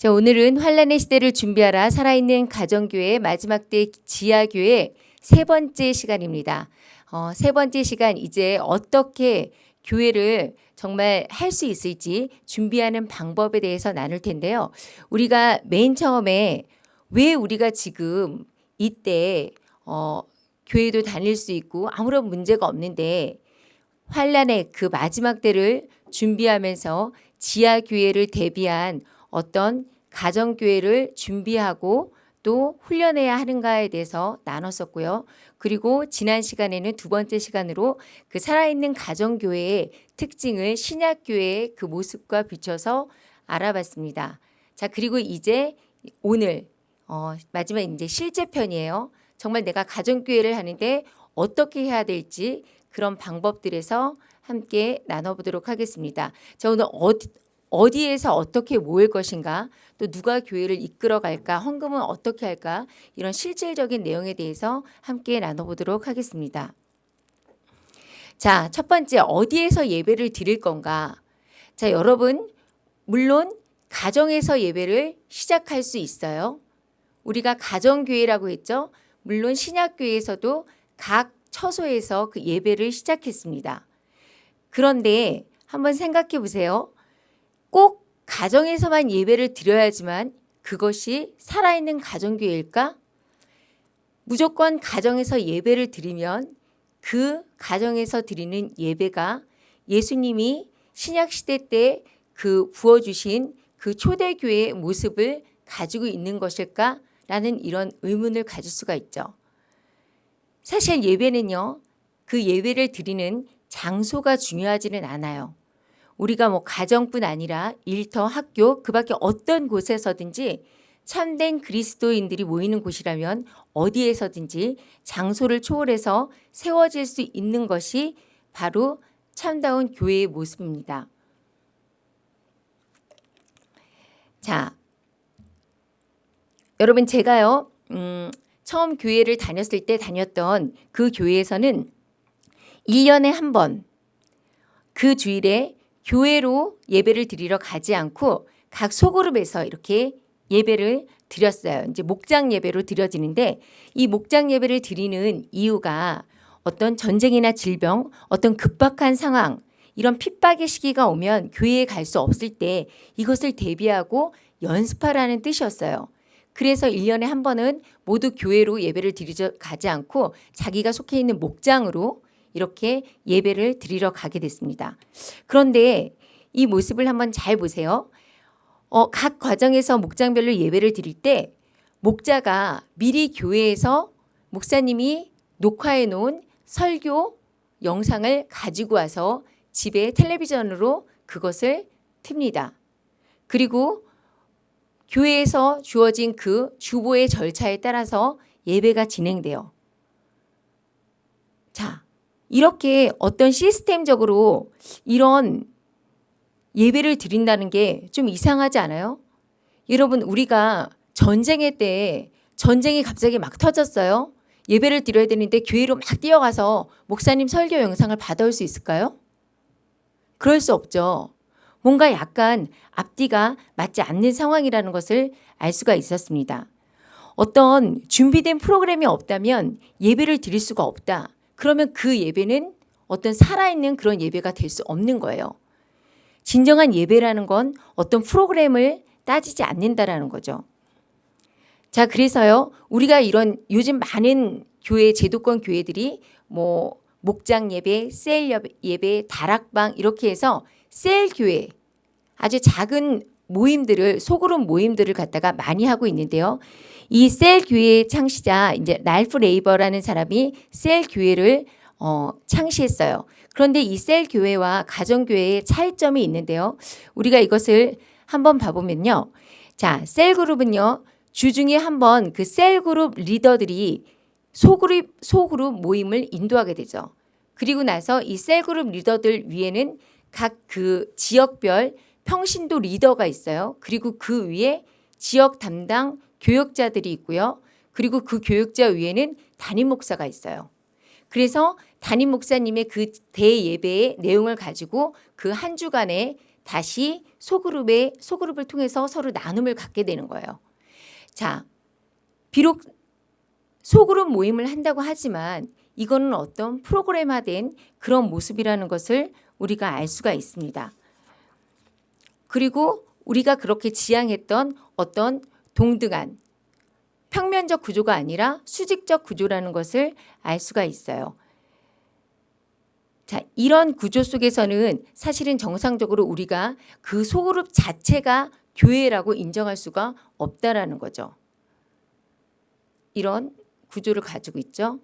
자, 오늘은 환란의 시대를 준비하라 살아있는 가정교회 마지막 때 지하교회 세 번째 시간입니다. 어, 세 번째 시간 이제 어떻게 교회를 정말 할 수 있을지 준비하는 방법에 대해서 나눌 텐데요. 우리가 맨 처음에 왜 우리가 지금 이때 어, 교회도 다닐 수 있고 아무런 문제가 없는데 환란의 그 마지막 때를 준비하면서 지하 교회를 대비한 어떤 가정교회를 준비하고 또 훈련해야 하는가에 대해서 나눴었고요. 그리고 지난 시간에는 두 번째 시간으로 그 살아있는 가정교회의 특징을 신약교회의 그 모습과 비춰서 알아봤습니다. 자, 그리고 이제 오늘 어, 마지막 이제 실제 편이에요. 정말 내가 가정교회를 하는데 어떻게 해야 될지 그런 방법들에서 함께 나눠보도록 하겠습니다. 자, 오늘 어디, 어디에서 어떻게 모일 것인가 또 누가 교회를 이끌어 갈까 헌금은 어떻게 할까 이런 실질적인 내용에 대해서 함께 나눠보도록 하겠습니다. 자, 첫 번째 어디에서 예배를 드릴 건가? 자, 여러분 물론 가정에서 예배를 시작할 수 있어요. 우리가 가정교회라고 했죠. 물론 신약교회에서도 각 처소에서 그 예배를 시작했습니다. 그런데 한번 생각해 보세요. 꼭 가정에서만 예배를 드려야지만 그것이 살아있는 가정교회일까? 무조건 가정에서 예배를 드리면 그 가정에서 드리는 예배가 예수님이 신약시대 때 그 부어주신 그 초대교회의 모습을 가지고 있는 것일까? 라는 이런 의문을 가질 수가 있죠. 사실 예배는요. 그 예배를 드리는 장소가 중요하지는 않아요. 우리가 뭐 가정뿐 아니라 일터, 학교 그 밖에 어떤 곳에서든지 참된 그리스도인들이 모이는 곳이라면 어디에서든지 장소를 초월해서 세워질 수 있는 것이 바로 참다운 교회의 모습입니다. 자, 여러분 제가요 음, 처음 교회를 다녔을 때 다녔던 그 교회에서는 1년에 한 번 그 주일에 교회로 예배를 드리러 가지 않고 각 소그룹에서 이렇게 예배를 드렸어요. 이제 목장 예배로 드려지는데 이 목장 예배를 드리는 이유가 어떤 전쟁이나 질병, 어떤 급박한 상황, 이런 핍박의 시기가 오면 교회에 갈 수 없을 때 이것을 대비하고 연습하라는 뜻이었어요. 그래서 1년에 한 번은 모두 교회로 예배를 드리러 가지 않고 자기가 속해 있는 목장으로 이렇게 예배를 드리러 가게 됐습니다. 그런데 이 모습을 한번 잘 보세요. 어, 각 과정에서 목장별로 예배를 드릴 때 목자가 미리 교회에서 목사님이 녹화해 놓은 설교 영상을 가지고 와서 집에 텔레비전으로 그것을 틉니다. 그리고 교회에서 주어진 그 주보의 절차에 따라서 예배가 진행돼요. 자, 이렇게 어떤 시스템적으로 이런 예배를 드린다는 게 좀 이상하지 않아요? 여러분 우리가 전쟁의 때 전쟁이 갑자기 막 터졌어요. 예배를 드려야 되는데 교회로 막 뛰어가서 목사님 설교 영상을 받아올 수 있을까요? 그럴 수 없죠. 뭔가 약간 앞뒤가 맞지 않는 상황이라는 것을 알 수가 있었습니다. 어떤 준비된 프로그램이 없다면 예배를 드릴 수가 없다. 그러면 그 예배는 어떤 살아있는 그런 예배가 될 수 없는 거예요. 진정한 예배라는 건 어떤 프로그램을 따지지 않는다라는 거죠. 자, 그래서요. 우리가 이런 요즘 많은 교회 제도권 교회들이 뭐 목장 예배, 셀 예배, 다락방 이렇게 해서 셀 교회 아주 작은 모임들을 소그룹 모임들을 갖다가 많이 하고 있는데요. 이 셀 교회의 창시자 이제 랄프 레이버라는 사람이 셀 교회를 어, 창시했어요. 그런데 이 셀 교회와 가정 교회의 차이점이 있는데요. 우리가 이것을 한번 봐보면요. 자, 셀 그룹은요. 주중에 한번 그 셀 그룹 리더들이 소그룹 소그룹 모임을 인도하게 되죠. 그리고 나서 이 셀 그룹 리더들 위에는 각 그 지역별 평신도 리더가 있어요. 그리고 그 위에 지역 담당 교역자들이 있고요. 그리고 그 교역자 위에는 담임 목사가 있어요. 그래서 담임 목사님의 그 대예배의 내용을 가지고 그 한 주간에 다시 소그룹에 소그룹을 통해서 서로 나눔을 갖게 되는 거예요. 자, 비록 소그룹 모임을 한다고 하지만 이거는 어떤 프로그램화된 그런 모습이라는 것을 우리가 알 수가 있습니다. 그리고 우리가 그렇게 지향했던 어떤 동등한 평면적 구조가 아니라 수직적 구조라는 것을 알 수가 있어요. 자, 이런 구조 속에서는 사실은 정상적으로 우리가 그 소그룹 자체가 교회라고 인정할 수가 없다라는 거죠. 이런 구조를 가지고 있죠.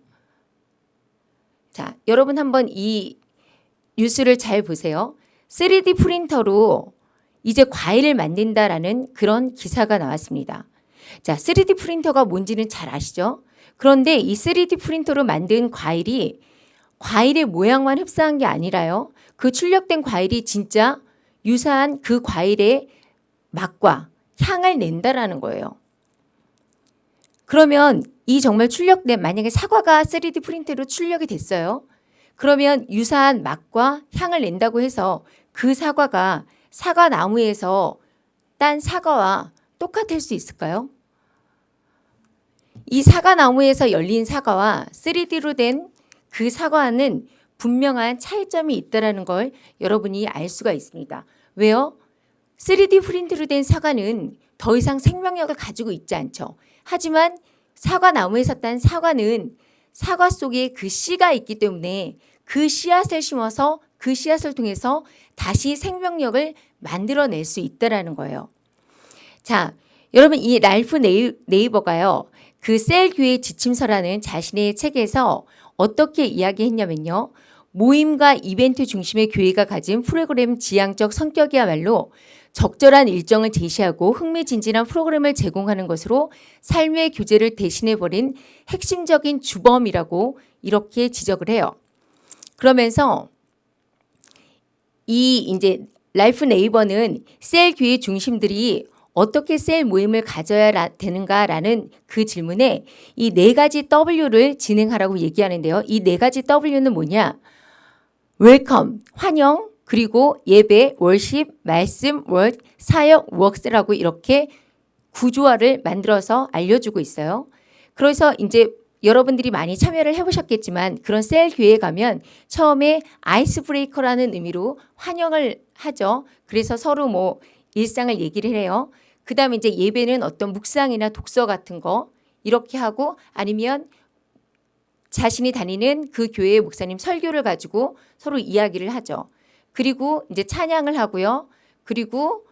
자, 여러분 한번 이 뉴스를 잘 보세요. 3D 프린터로 이제 과일을 만든다라는 그런 기사가 나왔습니다. 자, 3D 프린터가 뭔지는 잘 아시죠? 그런데 이 3D 프린터로 만든 과일이 과일의 모양만 흡사한 게 아니라요. 그 출력된 과일이 진짜 유사한 그 과일의 맛과 향을 낸다라는 거예요. 그러면 이 정말 출력된 만약에 사과가 3D 프린터로 출력이 됐어요. 그러면 유사한 맛과 향을 낸다고 해서 그 사과가 사과 나무에서 딴 사과와 똑같을 수 있을까요? 이 사과 나무에서 열린 사과와 3D로 된 그 사과는 분명한 차이점이 있다는 걸 여러분이 알 수가 있습니다. 왜요? 3D 프린트로 된 사과는 더 이상 생명력을 가지고 있지 않죠. 하지만 사과 나무에서 딴 사과는 사과 속에 그 씨가 있기 때문에 그 씨앗을 심어서 그 씨앗을 통해서 다시 생명력을 만들어낼 수 있다라는 거예요. 자, 여러분 이 랄프 네이 버가요. 그 셀교의 지침서라는 자신의 책에서 어떻게 이야기했냐면요. 모임과 이벤트 중심의 교회가 가진 프로그램 지향적 성격이야말로 적절한 일정을 제시하고 흥미진진한 프로그램을 제공하는 것으로 삶의 교제를 대신해버린 핵심적인 주범이라고 이렇게 지적을 해요. 그러면서 이 이제 랄프 네이버는 셀 교회 중심들이 어떻게 셀 모임을 가져야 되는가라는 그 질문에 이 네 가지 W를 진행하라고 얘기하는데요. 이 네 가지 W는 뭐냐? welcome, 환영, 그리고 예배, worship, 말씀, word, 사역, works라고 이렇게 구조화를 만들어서 알려주고 있어요. 그래서 이제 여러분들이 많이 참여를 해보셨겠지만 그런 셀 교회에 가면 처음에 아이스 브레이커라는 의미로 환영을 하죠. 그래서 서로 뭐 일상을 얘기를 해요. 그 다음에 이제 예배는 어떤 묵상이나 독서 같은 거 이렇게 하고 아니면 자신이 다니는 그 교회의 목사님 설교를 가지고 서로 이야기를 하죠. 그리고 이제 찬양을 하고요. 그리고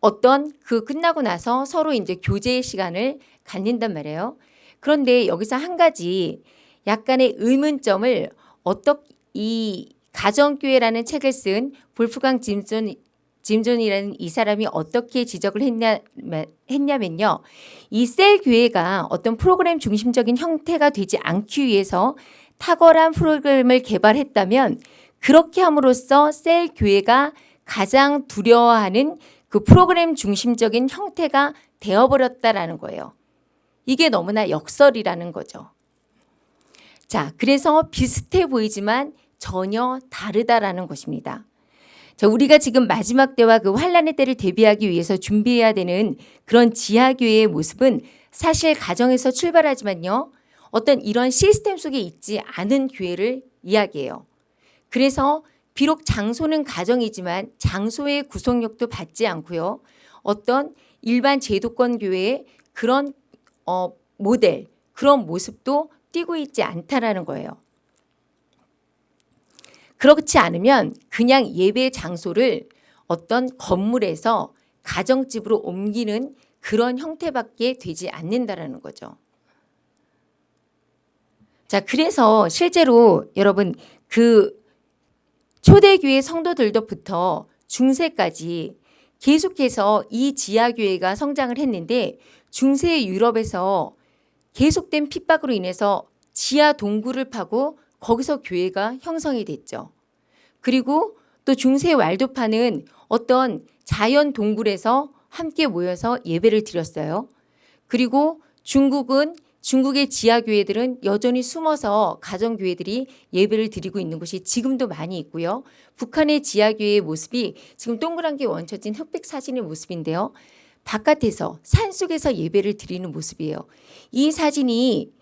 어떤 그 끝나고 나서 서로 이제 교제의 시간을 갖는단 말이에요. 그런데 여기서 한 가지 약간의 의문점을 어떻게 이 가정교회라는 책을 쓴 볼프강 짐슨 짐존이라는 이 사람이 어떻게 지적을 했냐, 했냐면요. 이 셀 교회가 어떤 프로그램 중심적인 형태가 되지 않기 위해서 탁월한 프로그램을 개발했다면 그렇게 함으로써 셀 교회가 가장 두려워하는 그 프로그램 중심적인 형태가 되어버렸다라는 거예요. 이게 너무나 역설이라는 거죠. 자, 그래서 비슷해 보이지만 전혀 다르다라는 것입니다. 자, 우리가 지금 마지막 때와 그 환란의 때를 대비하기 위해서 준비해야 되는 그런 지하교회의 모습은 사실 가정에서 출발하지만요. 어떤 이런 시스템 속에 있지 않은 교회를 이야기해요. 그래서 비록 장소는 가정이지만 장소의 구속력도 받지 않고요. 어떤 일반 제도권 교회의 그런 어, 모델, 그런 모습도 띄고 있지 않다라는 거예요. 그렇지 않으면 그냥 예배 장소를 어떤 건물에서 가정집으로 옮기는 그런 형태밖에 되지 않는다라는 거죠. 자, 그래서 실제로 여러분 그 초대교회 성도들도부터 중세까지 계속해서 이 지하교회가 성장을 했는데 중세 유럽에서 계속된 핍박으로 인해서 지하 동굴을 파고 거기서 교회가 형성이 됐죠. 그리고 또 중세 왈도파는 어떤 자연 동굴에서 함께 모여서 예배를 드렸어요. 그리고 중국은 중국의 지하 교회들은 여전히 숨어서 가정 교회들이 예배를 드리고 있는 곳이 지금도 많이 있고요. 북한의 지하 교회의 모습이 지금 동그란 게 원쳐진 흑백 사진의 모습인데요. 바깥에서 산속에서 예배를 드리는 모습이에요. 이 사진이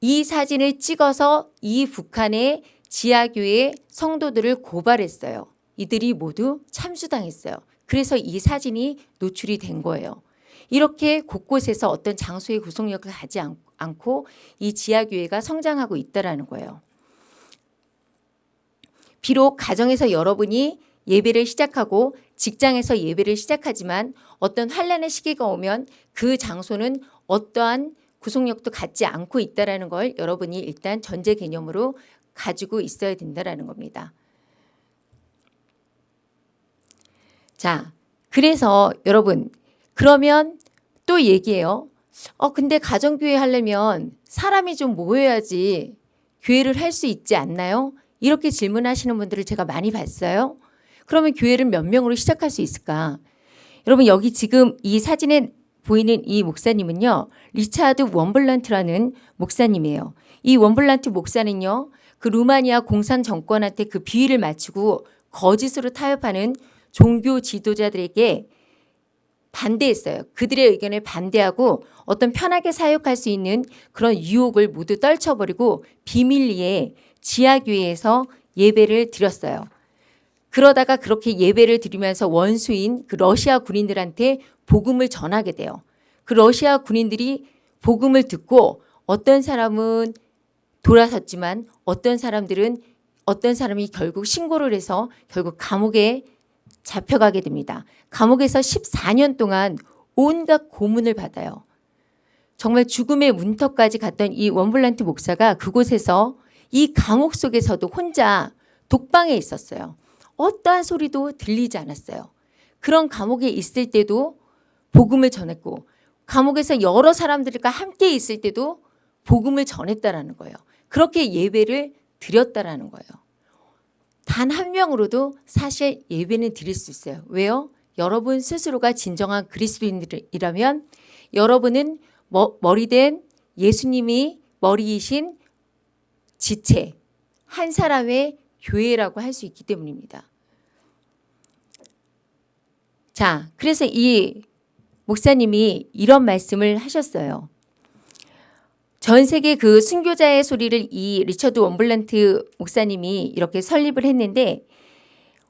이 사진을 찍어서 이 북한의 지하교회 성도들을 고발했어요. 이들이 모두 참수당했어요. 그래서 이 사진이 노출이 된 거예요. 이렇게 곳곳에서 어떤 장소의 구속력을 않, 않고 이 지하교회가 성장하고 있다라는 거예요. 비록 가정에서 여러분이 예배를 시작하고 직장에서 예배를 시작하지만 어떤 환란의 시기가 오면 그 장소는 어떠한 구속력도 갖지 않고 있다라는 걸 여러분이 일단 전제 개념으로 가지고 있어야 된다라는 겁니다. 자, 그래서 여러분 그러면 또 얘기해요. 어 근데 가정교회 하려면 사람이 좀 모여야지 교회를 할 수 있지 않나요? 이렇게 질문하시는 분들을 제가 많이 봤어요. 그러면 교회를 몇 명으로 시작할 수 있을까? 여러분 여기 지금 이 사진에 보이는 이 목사님은요. 리차드 웜브란트라는 목사님이에요. 이 웜브란트 목사는요. 그 루마니아 공산 정권한테 그 비위를 맞추고 거짓으로 타협하는 종교 지도자들에게 반대했어요. 그들의 의견에 반대하고 어떤 편하게 사역할 수 있는 그런 유혹을 모두 떨쳐버리고 비밀리에 지하교회에서 예배를 드렸어요. 그러다가 그렇게 예배를 드리면서 원수인 그 러시아 군인들한테 복음을 전하게 돼요. 그 러시아 군인들이 복음을 듣고 어떤 사람은 돌아섰지만 어떤 사람들은 어떤 사람이 결국 신고를 해서 결국 감옥에 잡혀가게 됩니다. 감옥에서 14년 동안 온갖 고문을 받아요. 정말 죽음의 문턱까지 갔던 이 원블란트 목사가 그곳에서 이 감옥 속에서도 혼자 독방에 있었어요. 어떠한 소리도 들리지 않았어요. 그런 감옥에 있을 때도 복음을 전했고 감옥에서 여러 사람들과 함께 있을 때도 복음을 전했다라는 거예요. 그렇게 예배를 드렸다라는 거예요. 단 한 명으로도 사실 예배는 드릴 수 있어요. 왜요? 여러분 스스로가 진정한 그리스도인이라면 여러분은 머리된 예수님이 머리이신 지체 한 사람의 교회라고 할 수 있기 때문입니다. 자, 그래서 이 목사님이 이런 말씀을 하셨어요. 전 세계 그 순교자의 소리를 이 리처드 원블란트 목사님이 이렇게 설립을 했는데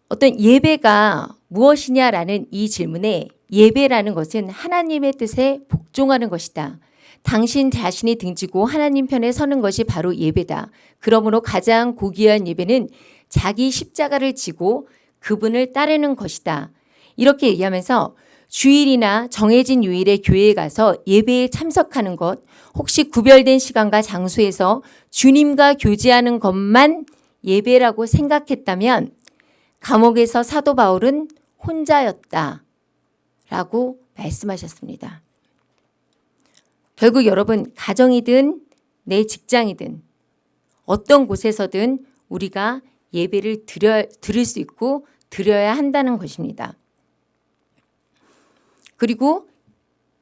어떤 예배가 무엇이냐라는 이 질문에 예배라는 것은 하나님의 뜻에 복종하는 것이다. 당신 자신이 등지고 하나님 편에 서는 것이 바로 예배다. 그러므로 가장 고귀한 예배는 자기 십자가를 지고 그분을 따르는 것이다. 이렇게 얘기하면서 주일이나 정해진 요일에 교회에 가서 예배에 참석하는 것, 혹시 구별된 시간과 장소에서 주님과 교제하는 것만 예배라고 생각했다면 감옥에서 사도 바울은 혼자였다. 라고 말씀하셨습니다. 결국 여러분, 가정이든 내 직장이든 어떤 곳에서든 우리가 예배를 드려, 드릴 수 있고 드려야 한다는 것입니다. 그리고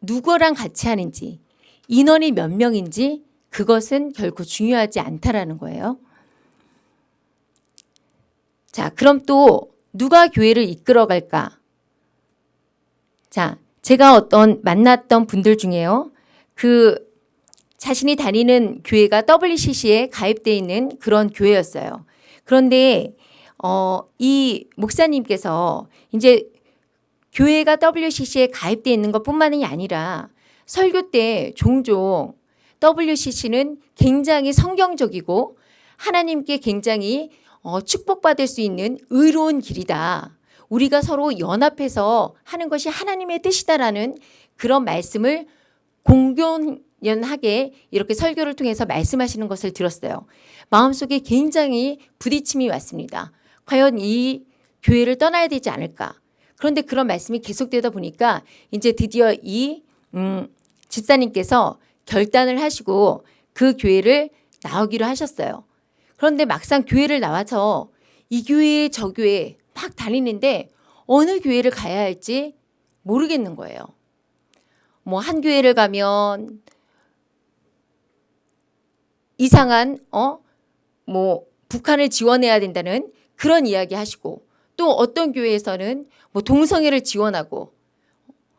누구랑 같이 하는지 인원이 몇 명인지 그것은 결코 중요하지 않다라는 거예요. 자, 그럼 또 누가 교회를 이끌어 갈까? 자, 제가 어떤 만났던 분들 중에요. 그 자신이 다니는 교회가 WCC에 가입되어 있는 그런 교회였어요. 그런데 어, 이 목사님께서 이제 교회가 WCC에 가입되어 있는 것뿐만이 아니라 설교 때 종종 WCC는 굉장히 성경적이고 하나님께 굉장히 어, 축복받을 수 있는 의로운 길이다. 우리가 서로 연합해서 하는 것이 하나님의 뜻이다라는 그런 말씀을 공견하게 이렇게 설교를 통해서 말씀하시는 것을 들었어요. 마음속에 굉장히 부딪힘이 왔습니다. 과연 이 교회를 떠나야 되지 않을까? 그런데 그런 말씀이 계속되다 보니까 이제 드디어 이 음, 집사님께서 결단을 하시고 그 교회를 나오기로 하셨어요. 그런데 막상 교회를 나와서 이 교회 저 교회 막 다니는데 어느 교회를 가야 할지 모르겠는 거예요. 뭐 한 교회를 가면 이상한 어뭐 북한을 지원해야 된다는 그런 이야기 하시고 또 어떤 교회에서는 뭐 동성애를 지원하고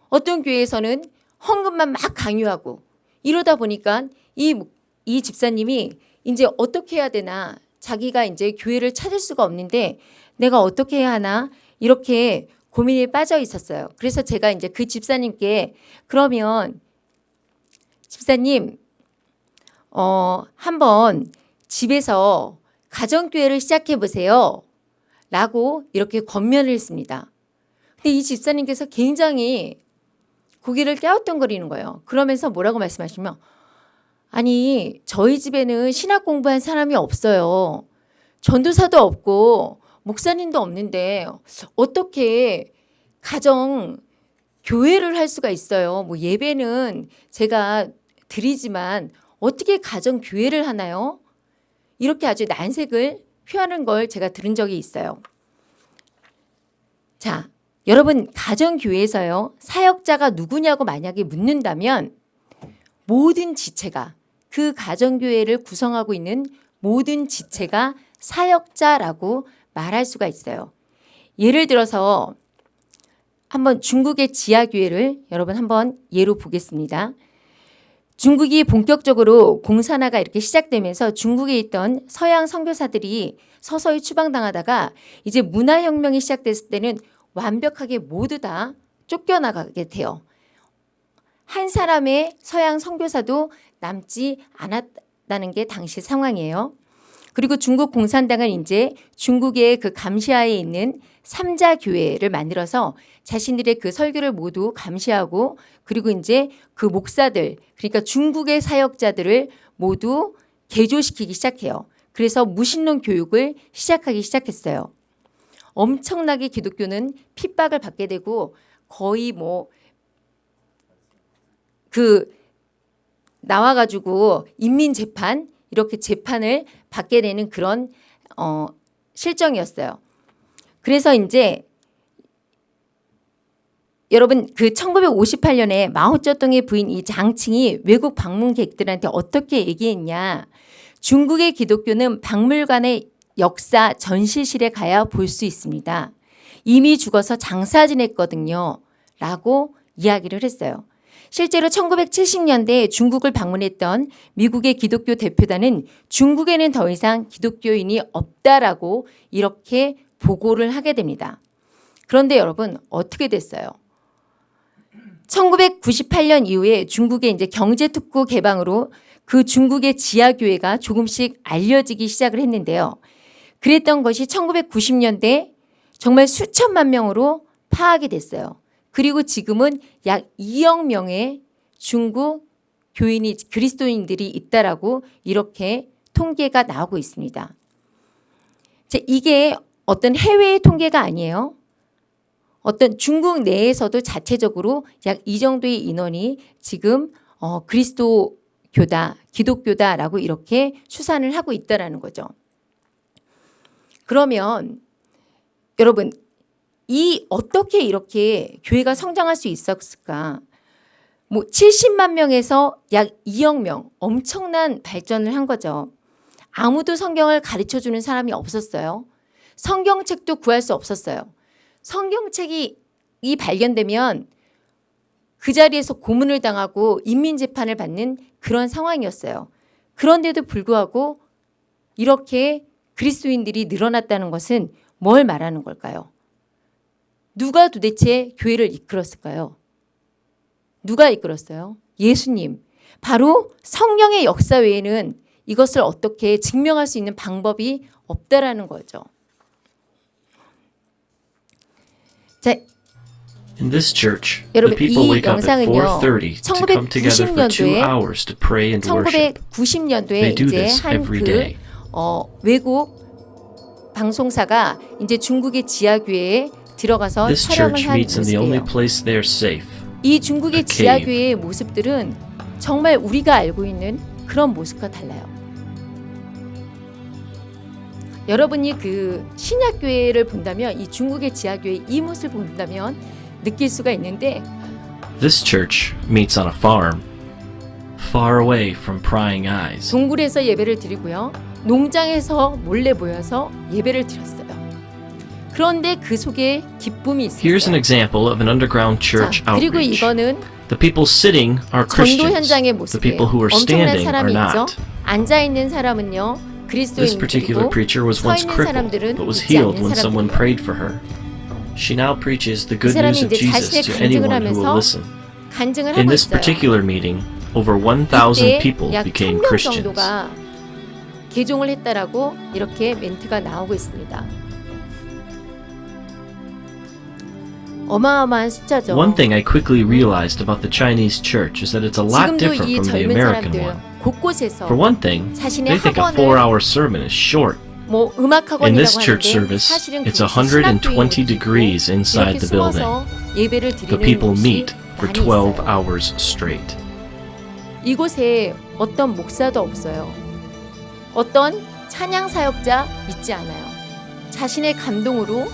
어떤 교회에서는 헌금만 막 강요하고 이러다 보니까 이, 이 집사님이 이제 어떻게 해야 되나 자기가 이제 교회를 찾을 수가 없는데 내가 어떻게 해야 하나 이렇게 고민에 빠져 있었어요. 그래서 제가 이제 그 집사님께 그러면 집사님 어 한번 집에서 가정교회를 시작해 보세요. 라고 이렇게 권면을 했습니다. 근데 이 집사님께서 굉장히 고개를 깨우뚱거리는 거예요. 그러면서 뭐라고 말씀하시면 아니 저희 집에는 신학 공부한 사람이 없어요. 전도사도 없고 목사님도 없는데 어떻게 가정 교회를 할 수가 있어요. 뭐 예배는 제가 드리지만 어떻게 가정 교회를 하나요? 이렇게 아주 난색을 표하는 걸 제가 들은 적이 있어요. 자, 여러분 가정교회에서요. 사역자가 누구냐고 만약에 묻는다면 모든 지체가 그 가정교회를 구성하고 있는 모든 지체가 사역자라고 말할 수가 있어요. 예를 들어서 한번 중국의 지하교회를 여러분 한번 예로 보겠습니다. 중국이 본격적으로 공산화가 이렇게 시작되면서 중국에 있던 서양 선교사들이 서서히 추방당하다가 이제 문화혁명이 시작됐을 때는 완벽하게 모두 다 쫓겨나가게 돼요. 한 사람의 서양 선교사도 남지 않았다는 게 당시 상황이에요. 그리고 중국 공산당은 이제 중국의 그 감시하에 있는 삼자 교회를 만들어서 자신들의 그 설교를 모두 감시하고 그리고 이제 그 목사들 그러니까 중국의 사역자들을 모두 개조시키기 시작해요. 그래서 무신론 교육을 시작하기 시작했어요. 엄청나게 기독교는 핍박을 받게 되고 거의 뭐 그 나와가지고 인민 재판 이렇게 재판을 받게 되는 그런 어 실정이었어요. 그래서 이제 여러분 그 1958년에 마오쩌둥의 부인 이 장칭이 외국 방문객들한테 어떻게 얘기했냐. 중국의 기독교는 박물관의 역사 전시실에 가야 볼 수 있습니다. 이미 죽어서 장사 지냈거든요. 라고 이야기를 했어요. 실제로 1970년대 중국을 방문했던 미국의 기독교 대표단은 중국에는 더 이상 기독교인이 없다라고 이렇게 보고를 하게 됩니다. 그런데 여러분 어떻게 됐어요? 1998년 이후에 중국의 이제 경제 특구 개방으로 그 중국의 지하 교회가 조금씩 알려지기 시작을 했는데요. 그랬던 것이 1990년대 정말 수천만 명으로 파악이 됐어요. 그리고 지금은 약 2억 명의 중국 교인이 그리스도인들이 있다라고 이렇게 통계가 나오고 있습니다. 이게 어떤 해외의 통계가 아니에요. 어떤 중국 내에서도 자체적으로 약 이 정도의 인원이 지금 어, 그리스도교다, 기독교다라고 이렇게 추산을 하고 있다라는 거죠. 그러면 여러분 이 어떻게 이렇게 교회가 성장할 수 있었을까? 뭐 70만 명에서 약 2억 명 엄청난 발전을 한 거죠. 아무도 성경을 가르쳐 주는 사람이 없었어요. 성경책도 구할 수 없었어요. 성경책이 이 발견되면 그 자리에서 고문을 당하고 인민재판을 받는 그런 상황이었어요. 그런데도 불구하고 이렇게 그리스도인들이 늘어났다는 것은 뭘 말하는 걸까요? 누가 도대체 교회를 이끌었을까요? 누가 이끌었어요? 예수님. 바로 성령의 역사 외에는 이것을 어떻게 증명할 수 있는 방법이 없다라는 거죠. 자, In this church, the 여러분, people 이 wake up at 영상은요, 4:30 to come together for two 1990년도에 hours to pray and worship. 1990년도에 They do 이제 this every day. 한그 어, 외국 방송사가 이제 중국의 지하 교회에 들어가서 This 촬영을 church 한 meets in the only 모습이에요. place they're safe. 이 중국의 a cave. 지하 교회의 모습들은 정말 우리가 알고 있는 그런 모습과 달라요. 여러분이 그 신약교회를 본다면 이 중국의 지하교회 이 모습을 본다면 느낄 수가 있는데 This church meets on a farm. far away from prying eyes. 동굴에서 예배를 드리고요. 농장에서 몰래 모여서 예배를 드렸어요. 그런데 그 속에 기쁨이 Here's an example of an underground church 자, 그리고 outreach. 이거는 The people sitting are 전도 Christians. 현장의 The 모습이에요. people who are 엄청난 standing are 사람이 있죠. not. 앉아 있는 사람은요 This particular 그리스도인들이고 preacher was 서 once 있는 crippled, 사람들은 but was 믿지 healed 않는 when someone 사람들이에요. prayed for her. She now preaches the good 사람이 news of 이제 Jesus 자신의 to 간증을 anyone who will 하면서 listen. 간증을 In 하고 this 있어요. particular meeting, over 1,000 이때 people 약 became 1000명 Christians. 정도가 개종을 했다라고 이렇게 멘트가 나오고 있습니다. 어마어마한 숫자죠. One thing I quickly realized about the Chinese church is that it's a lot 지금도 different 이 from the 젊은 American 사람들 one. 곳곳에서 For one thing, 자신의 they think a four-hour sermon is short. 뭐 In this church service, it's 그것이 120 신학교인 degrees inside the building. The people meet for 많이 12 있어요. hours straight. 이곳에 어떤 목사도 없어요. 어떤 찬양 사역자 있지 않아요. 자신의 감동으로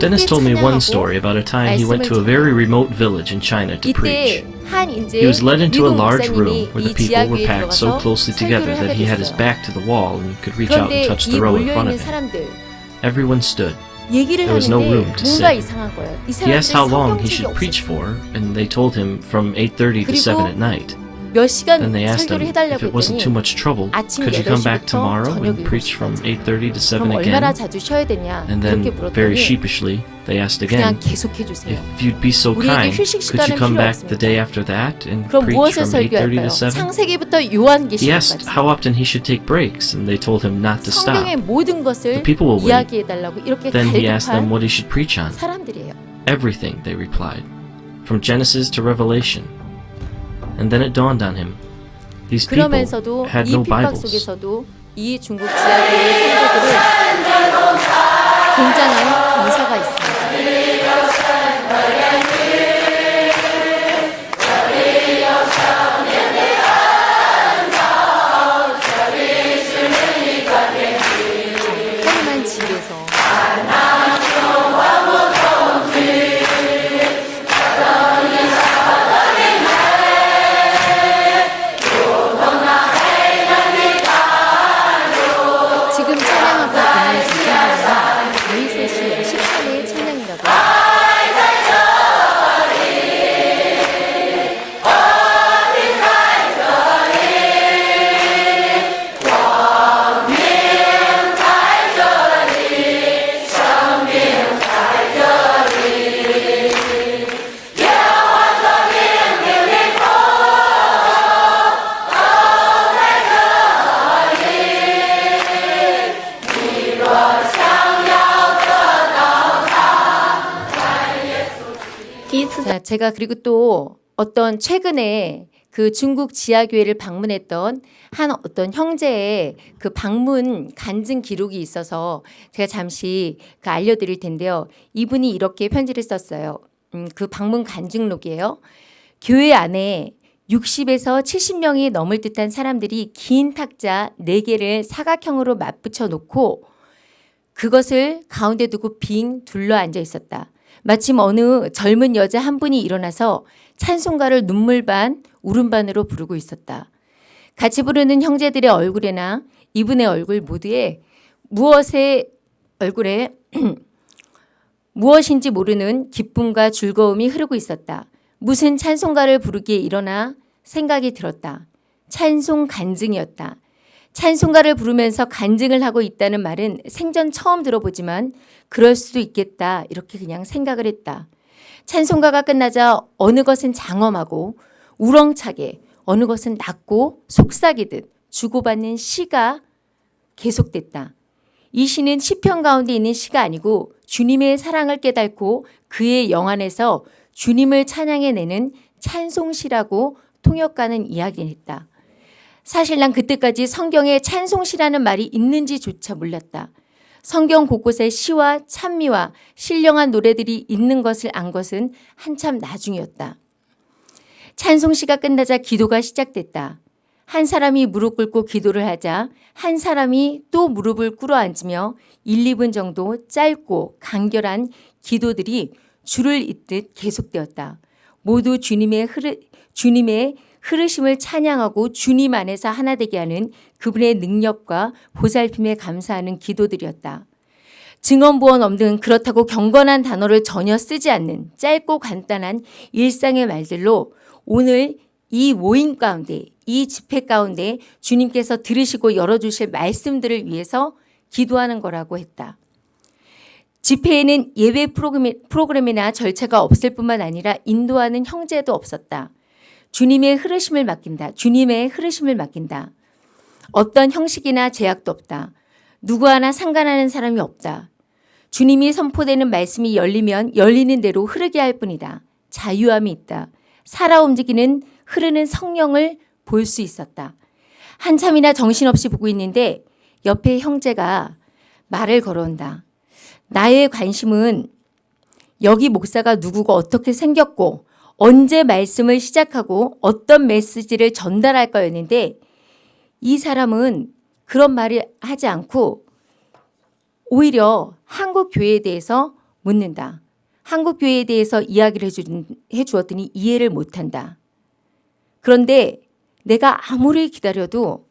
Dennis told me one 찬양하고 story about a time he went to a very remote village in China to preach. 이때 한 이제 He was led into a 미국 large room 목사님이 where the 이 people were 지하교회에 packed so 들어가서 closely together 설교를 that he had his 하게 됐어요. back to the wall and could reach out and 그런데 touch 이 the row in 몰려 front 있는 of him. 사람들 Everyone stood. 얘기를 There was no 하는데 room to 뭔가 sit. 이상한 거예요. 이 He asked how 사람들이 long he 성경책이 should preach 없었어요. for, and they told him from 8:30 to 7 at night. 몇 시간 Then they asked him 설교를 if 해달라고 it wasn't too 했더니 much trouble, 아침 could you come back 8시부터 tomorrow 저녁 and preach from 8:30 to 7 그럼 얼마나 again? 자주 쉬어야 되냐 And then, 이렇게 very 물었더니 sheepishly, they asked 그냥 again, 계속해 주세요. if you'd be so 우리에게 kind, 휴식 could you 시간은 come 필요 back the 없습니다. day after that and 그럼 preach 무엇을 from 8:30 설교할까요? to 7? 창세기부터 He asked 요한계시록까지 how often he should take breaks, and they told him not to stop. 성경의 모든 The 것을 people will wait. 이야기해 달라고 이렇게 Then he asked them 갈급한 what he should preach on. 사람들이에요. Everything, they replied, from Genesis to Revelation. And then it dawned on him. These people 그러면서도 had 이 no Bibles. 속에서도 이 중국 지하교회 성도들은 굉장한 감사가 있습니다. 제가 그리고 또 어떤 최근에 그 중국 지하교회를 방문했던 한 어떤 형제의 그 방문 간증 기록이 있어서 제가 잠시 그 알려드릴 텐데요. 이분이 이렇게 편지를 썼어요. 음, 그 방문 간증록이에요. 교회 안에 60에서 70명이 넘을 듯한 사람들이 긴 탁자 4개를 사각형으로 맞붙여 놓고 그것을 가운데 두고 빙 둘러 앉아 있었다. 마침 어느 젊은 여자 한 분이 일어나서 찬송가를 눈물 반, 울음 반으로 부르고 있었다. 같이 부르는 형제들의 얼굴에나 이분의 얼굴 모두에 무엇의 얼굴에 무엇인지 모르는 기쁨과 즐거움이 흐르고 있었다. 무슨 찬송가를 부르기에 일어나 생각이 들었다. 찬송 간증이었다. 찬송가를 부르면서 간증을 하고 있다는 말은 생전 처음 들어보지만 그럴 수도 있겠다. 이렇게 그냥 생각을 했다. 찬송가가 끝나자 어느 것은 장엄하고 우렁차게 어느 것은 낮고 속삭이듯 주고받는 시가 계속됐다. 이 시는 시편 가운데 있는 시가 아니고 주님의 사랑을 깨닫고 그의 영안에서 주님을 찬양해내는 찬송시라고 통역가는 이야기했다. 사실 난 그때까지 성경에 찬송시라는 말이 있는지조차 몰랐다. 성경 곳곳에 시와 찬미와 신령한 노래들이 있는 것을 안 것은 한참 나중이었다. 찬송시가 끝나자 기도가 시작됐다. 한 사람이 무릎 꿇고 기도를 하자 한 사람이 또 무릎을 꿇어 앉으며 1, 2분 정도 짧고 간결한 기도들이 줄을 잇듯 계속되었다. 모두 주님의 흐르, 주님의 흐르심을 찬양하고 주님 안에서 하나 되게 하는 그분의 능력과 보살핌에 감사하는 기도들이었다. 증언 보원 없는 그렇다고 경건한 단어를 전혀 쓰지 않는 짧고 간단한 일상의 말들로 오늘 이 모임 가운데 이 집회 가운데 주님께서 들으시고 열어주실 말씀들을 위해서 기도하는 거라고 했다. 집회에는 예배 프로그램- 프로그램이나 절차가 없을 뿐만 아니라 인도하는 형제도 없었다. 주님의 흐르심을 맡긴다. 주님의 흐르심을 맡긴다. 어떤 형식이나 제약도 없다. 누구 하나 상관하는 사람이 없다. 주님이 선포되는 말씀이 열리면 열리는 대로 흐르게 할 뿐이다. 자유함이 있다. 살아 움직이는 흐르는 성령을 볼 수 있었다. 한참이나 정신없이 보고 있는데 옆에 형제가 말을 걸어온다. 나의 관심은 여기 목사가 누구고 어떻게 생겼고 언제 말씀을 시작하고 어떤 메시지를 전달할 거였는데 이 사람은 그런 말을 하지 않고 오히려 한국 교회에 대해서 묻는다. 한국 교회에 대해서 이야기를 해주, 해주었더니 이해를 못한다. 그런데 내가 아무리 기다려도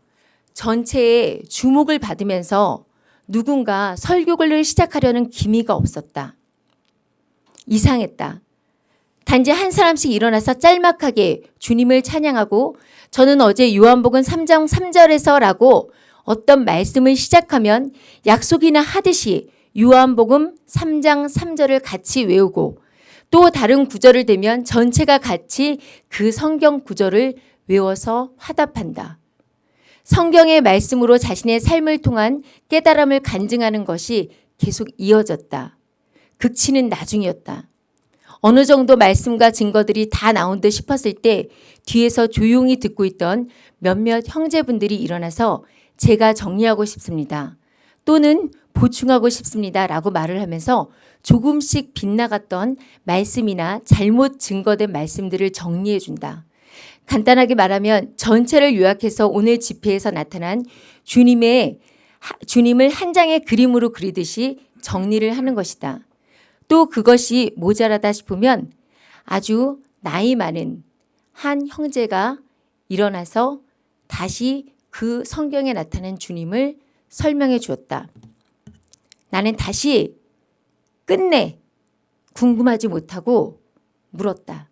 전체에 주목을 받으면서 누군가 설교를 시작하려는 기미가 없었다. 이상했다. 단지 한 사람씩 일어나서 짤막하게 주님을 찬양하고 저는 어제 요한복음 3장 3절에서라고 어떤 말씀을 시작하면 약속이나 하듯이 요한복음 3장 3절을 같이 외우고 또 다른 구절을 대면 전체가 같이 그 성경 구절을 외워서 화답한다. 성경의 말씀으로 자신의 삶을 통한 깨달음을 간증하는 것이 계속 이어졌다. 극치는 나중이었다. 어느 정도 말씀과 증거들이 다 나온 듯 싶었을 때 뒤에서 조용히 듣고 있던 몇몇 형제분들이 일어나서 제가 정리하고 싶습니다. 또는 보충하고 싶습니다. 라고 말을 하면서 조금씩 빗나갔던 말씀이나 잘못 증거된 말씀들을 정리해 준다. 간단하게 말하면 전체를 요약해서 오늘 집회에서 나타난 주님의 하- 주님을 한 장의 그림으로 그리듯이 정리를 하는 것이다. 또 그것이 모자라다 싶으면 아주 나이 많은 한 형제가 일어나서 다시 그 성경에 나타난 주님을 설명해 주었다. 나는 다시 끝내 궁금하지 못하고 물었다.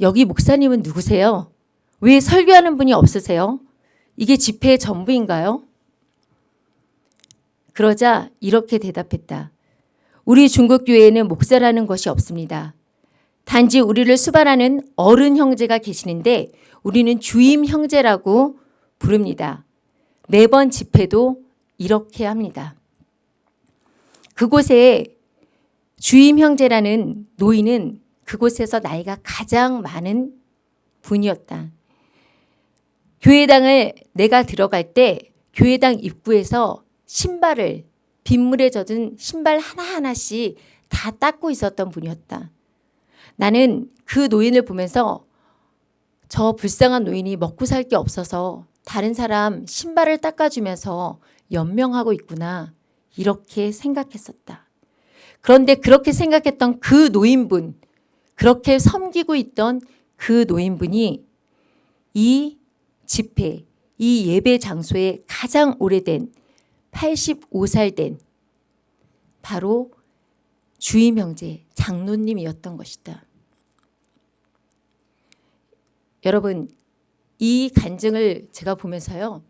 여기 목사님은 누구세요? 왜 설교하는 분이 없으세요? 이게 집회의 전부인가요? 그러자 이렇게 대답했다. 우리 중국 교회에는 목사라는 것이 없습니다. 단지 우리를 수반하는 어른 형제가 계시는데 우리는 주임 형제라고 부릅니다. 매번 집회도 이렇게 합니다. 그곳에 주임 형제라는 노인은 그곳에서 나이가 가장 많은 분이었다. 교회당을 내가 들어갈 때 교회당 입구에서 신발을 빗물에 젖은 신발 하나하나씩 다 닦고 있었던 분이었다. 나는 그 노인을 보면서 저 불쌍한 노인이 먹고 살 게 없어서 다른 사람 신발을 닦아주면서 연명하고 있구나. 이렇게 생각했었다. 그런데 그렇게 생각했던 그 노인분, 그렇게 섬기고 있던 그 노인분이 이 집회, 이 예배 장소에 가장 오래된 85살 된 바로 주임 형제 장로님이었던 것이다. 여러분 이 간증을 제가 보면서요,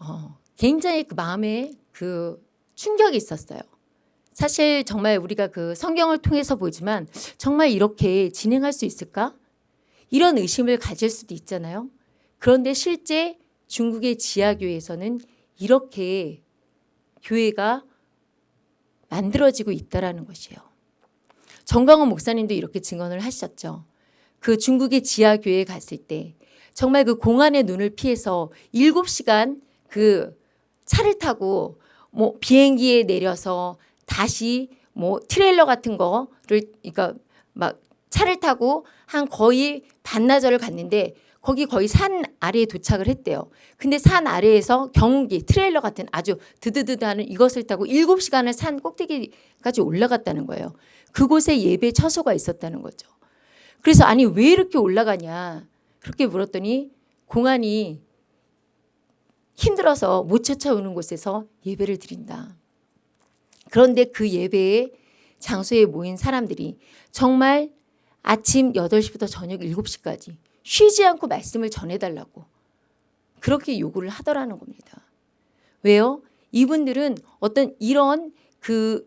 어, 굉장히 그 마음에 그 충격이 있었어요. 사실 정말 우리가 그 성경을 통해서 보지만 정말 이렇게 진행할 수 있을까? 이런 의심을 가질 수도 있잖아요. 그런데 실제 중국의 지하교회에서는 이렇게 교회가 만들어지고 있다라는 것이에요. 정광훈 목사님도 이렇게 증언을 하셨죠. 그 중국의 지하교회에 갔을 때 정말 그 공안의 눈을 피해서 7시간 그 차를 타고 뭐 비행기에 내려서 다시 뭐 트레일러 같은 거를 그러니까 막 차를 타고 한 거의 반나절을 갔는데 거기 거의 산 아래에 도착을 했대요. 근데 산 아래에서 경운기 트레일러 같은 아주 드드드드하는 이것을 타고 7시간을 산 꼭대기까지 올라갔다는 거예요. 그곳에 예배 처소가 있었다는 거죠. 그래서 아니 왜 이렇게 올라가냐 그렇게 물었더니 공안이 힘들어서 못 쫓아오는 곳에서 예배를 드린다. 그런데 그 예배의 장소에 모인 사람들이 정말 아침 8시부터 저녁 7시까지 쉬지 않고 말씀을 전해달라고 그렇게 요구를 하더라는 겁니다. 왜요? 이분들은 어떤 이런 그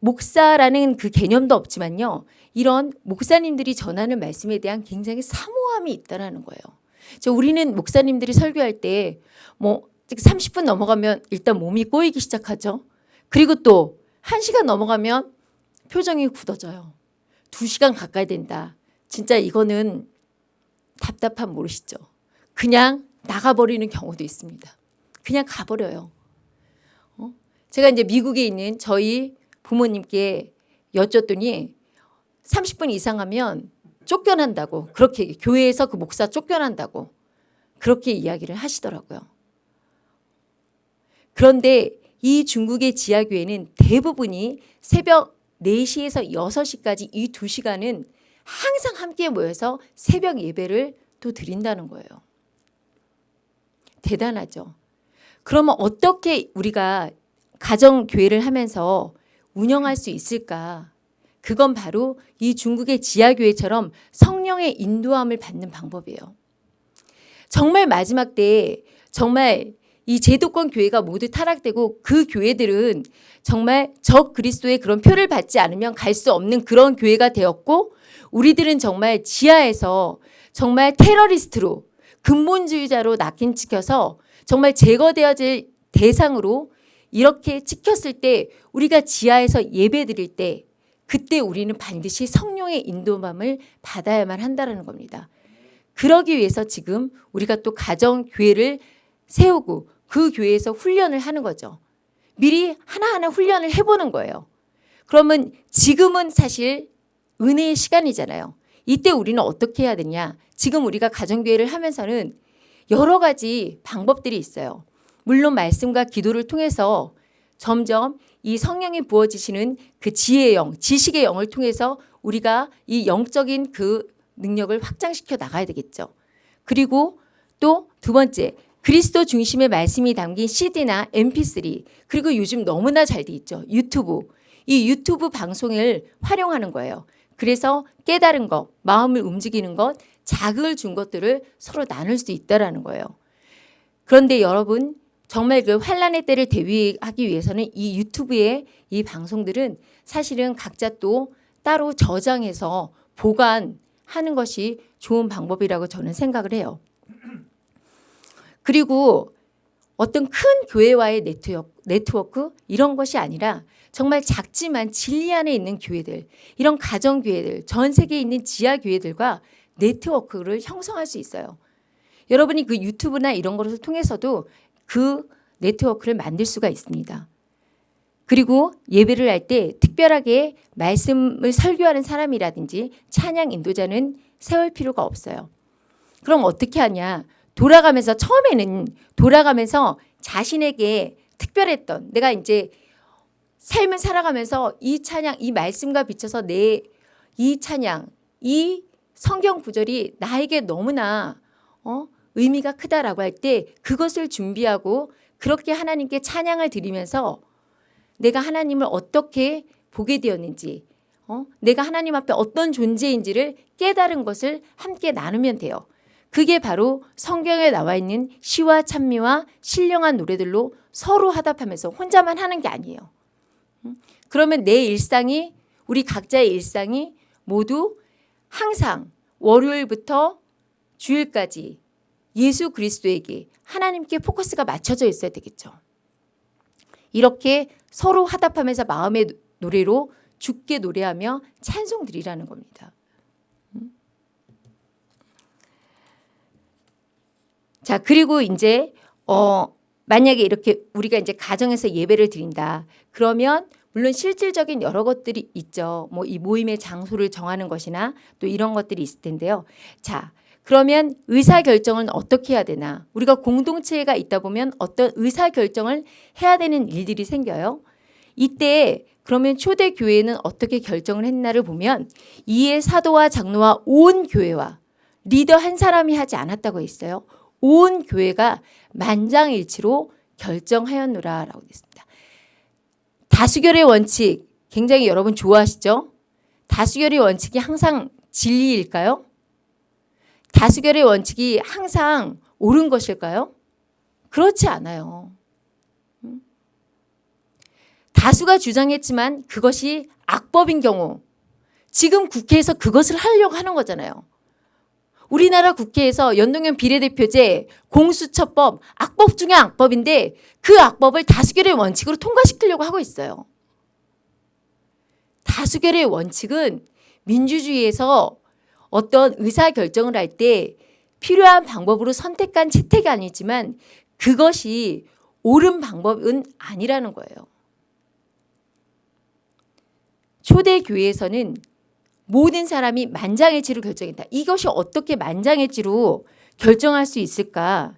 목사라는 그 개념도 없지만요. 이런 목사님들이 전하는 말씀에 대한 굉장히 사모함이 있다라는 거예요. 저 우리는 목사님들이 설교할 때 뭐 30분 넘어가면 일단 몸이 꼬이기 시작하죠. 그리고 또 1시간 넘어가면 표정이 굳어져요. 2시간 가까이 된다. 진짜 이거는 답답함 모르시죠? 그냥 나가버리는 경우도 있습니다. 그냥 가버려요. 어? 제가 이제 미국에 있는 저희 부모님께 여쭸더니 30분 이상 하면 쫓겨난다고 그렇게 교회에서 그 목사 쫓겨난다고 그렇게 이야기를 하시더라고요. 그런데 이 중국의 지하교회는 대부분이 새벽 4시에서 6시까지 이 2시간은 항상 함께 모여서 새벽 예배를 또 드린다는 거예요. 대단하죠. 그러면 어떻게 우리가 가정교회를 하면서 운영할 수 있을까? 그건 바로 이 중국의 지하교회처럼 성령의 인도함을 받는 방법이에요. 정말 마지막 때에 정말 이 제도권 교회가 모두 타락되고 그 교회들은 정말 적 그리스도의 그런 표를 받지 않으면 갈 수 없는 그런 교회가 되었고 우리들은 정말 지하에서 정말 테러리스트로 근본주의자로 낙인 찍혀서 정말 제거되어질 대상으로 이렇게 찍혔을 때 우리가 지하에서 예배 드릴 때 그때 우리는 반드시 성령의 인도함을 받아야만 한다는 겁니다. 그러기 위해서 지금 우리가 또 가정교회를 세우고 그 교회에서 훈련을 하는 거죠. 미리 하나하나 훈련을 해보는 거예요. 그러면 지금은 사실 은혜의 시간이잖아요. 이때 우리는 어떻게 해야 되냐. 지금 우리가 가정교회를 하면서는 여러 가지 방법들이 있어요. 물론 말씀과 기도를 통해서 점점 이 성령이 부어지시는 그 지혜의 영, 지식의 영을 통해서 우리가 이 영적인 그 능력을 확장시켜 나가야 되겠죠. 그리고 또 두 번째, 그리스도 중심의 말씀이 담긴 CD나 MP3 그리고 요즘 너무나 잘 돼 있죠. 유튜브. 이 유튜브 방송을 활용하는 거예요. 그래서 깨달은 것, 마음을 움직이는 것, 자극을 준 것들을 서로 나눌 수 있다라는 거예요. 그런데 여러분 정말 그 환란의 때를 대비하기 위해서는 이 유튜브의 이 방송들은 사실은 각자 또 따로 저장해서 보관하는 것이 좋은 방법이라고 저는 생각을 해요. 그리고 어떤 큰 교회와의 네트워크, 네트워크 이런 것이 아니라 정말 작지만 진리 안에 있는 교회들, 이런 가정교회들, 전 세계에 있는 지하교회들과 네트워크를 형성할 수 있어요. 여러분이 그 유튜브나 이런 것을 통해서도 그 네트워크를 만들 수가 있습니다. 그리고 예배를 할 때 특별하게 말씀을 설교하는 사람이라든지 찬양 인도자는 세울 필요가 없어요. 그럼 어떻게 하냐? 돌아가면서 처음에는 돌아가면서 자신에게 특별했던 내가 이제 삶을 살아가면서 이 찬양, 이 말씀과 비춰서 내 이 찬양, 이 성경 구절이 나에게 너무나 어? 의미가 크다라고 할 때 그것을 준비하고 그렇게 하나님께 찬양을 드리면서 내가 하나님을 어떻게 보게 되었는지 어? 내가 하나님 앞에 어떤 존재인지를 깨달은 것을 함께 나누면 돼요. 그게 바로 성경에 나와 있는 시와 찬미와 신령한 노래들로 서로 화답하면서 혼자만 하는 게 아니에요. 그러면 내 일상이 우리 각자의 일상이 모두 항상 월요일부터 주일까지 예수 그리스도에게 하나님께 포커스가 맞춰져 있어야 되겠죠. 이렇게 서로 화답하면서 마음의 노래로 죽게 노래하며 찬송 드리라는 겁니다. 자, 그리고 이제 어 만약에 이렇게 우리가 이제 가정에서 예배를 드린다. 그러면 물론 실질적인 여러 것들이 있죠. 뭐 이 모임의 장소를 정하는 것이나 또 이런 것들이 있을 텐데요. 자, 그러면 의사결정은 어떻게 해야 되나? 우리가 공동체가 있다 보면 어떤 의사결정을 해야 되는 일들이 생겨요. 이때 그러면 초대 교회는 어떻게 결정을 했나를 보면 이에 사도와 장로와 온 교회와 리더 한 사람이 하지 않았다고 했어요. 온 교회가 만장일치로 결정하였노라 라고 됐습니다. 다수결의 원칙 굉장히 여러분 좋아하시죠? 다수결의 원칙이 항상 진리일까요? 다수결의 원칙이 항상 옳은 것일까요? 그렇지 않아요. 음? 다수가 주장했지만 그것이 악법인 경우 지금 국회에서 그것을 하려고 하는 거잖아요. 우리나라 국회에서 연동형 비례대표제 공수처법 악법 중의 악법인데 그 악법을 다수결의 원칙으로 통과시키려고 하고 있어요. 다수결의 원칙은 민주주의에서 어떤 의사결정을 할 때 필요한 방법으로 선택한 채택이 아니지만 그것이 옳은 방법은 아니라는 거예요. 초대 교회에서는 모든 사람이 만장일치로 결정했다. 이것이 어떻게 만장일치로 결정할 수 있을까?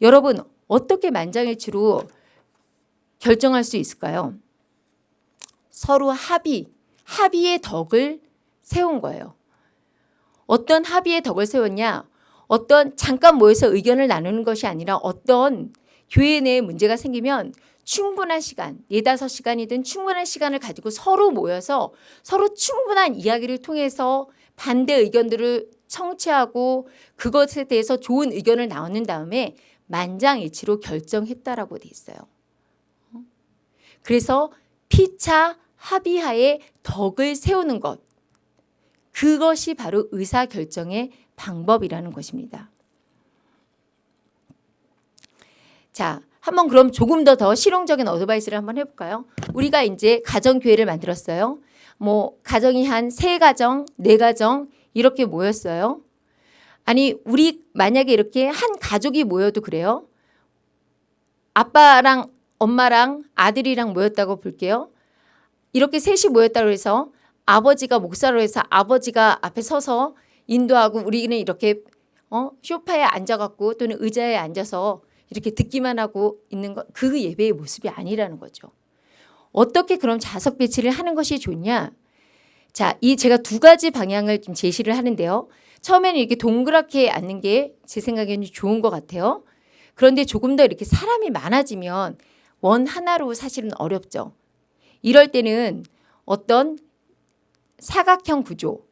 여러분 어떻게 만장일치로 결정할 수 있을까요? 서로 합의, 합의의 덕을 세운 거예요. 어떤 합의의 덕을 세웠냐? 어떤 잠깐 모여서 의견을 나누는 것이 아니라 어떤 교회 내에 문제가 생기면 충분한 시간, 4, 5시간이든 충분한 시간을 가지고 서로 모여서 서로 충분한 이야기를 통해서 반대 의견들을 청취하고 그것에 대해서 좋은 의견을 나누는 다음에 만장일치로 결정했다라고 돼 있어요. 그래서 피차 합의하에 덕을 세우는 것 그것이 바로 의사결정의 방법이라는 것입니다. 자, 한번 그럼 조금 더 더 실용적인 어드바이스를 한번 해볼까요? 우리가 이제 가정교회를 만들었어요. 뭐 가정이 한 세 가정, 네 가정 이렇게 모였어요. 아니 우리 만약에 이렇게 한 가족이 모여도 그래요. 아빠랑 엄마랑 아들이랑 모였다고 볼게요. 이렇게 셋이 모였다고 해서 아버지가 목사로 해서 아버지가 앞에 서서 인도하고 우리는 이렇게 어? 쇼파에 앉아갖고 또는 의자에 앉아서 이렇게 듣기만 하고 있는 것 그 예배의 모습이 아니라는 거죠. 어떻게 그럼 자석 배치를 하는 것이 좋냐? 자, 이 제가 두 가지 방향을 좀 제시를 하는데요. 처음에는 이렇게 동그랗게 앉는 게 제 생각에는 좋은 것 같아요. 그런데 조금 더 이렇게 사람이 많아지면 원 하나로 사실은 어렵죠. 이럴 때는 어떤 사각형 구조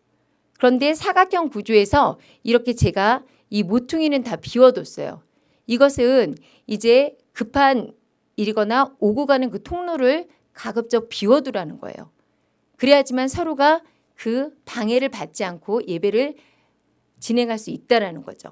그런데 사각형 구조에서 이렇게 제가 이 모퉁이는 다 비워뒀어요. 이것은 이제 급한 일이거나 오고 가는 그 통로를 가급적 비워두라는 거예요. 그래야지만 서로가 그 방해를 받지 않고 예배를 진행할 수 있다라는 거죠.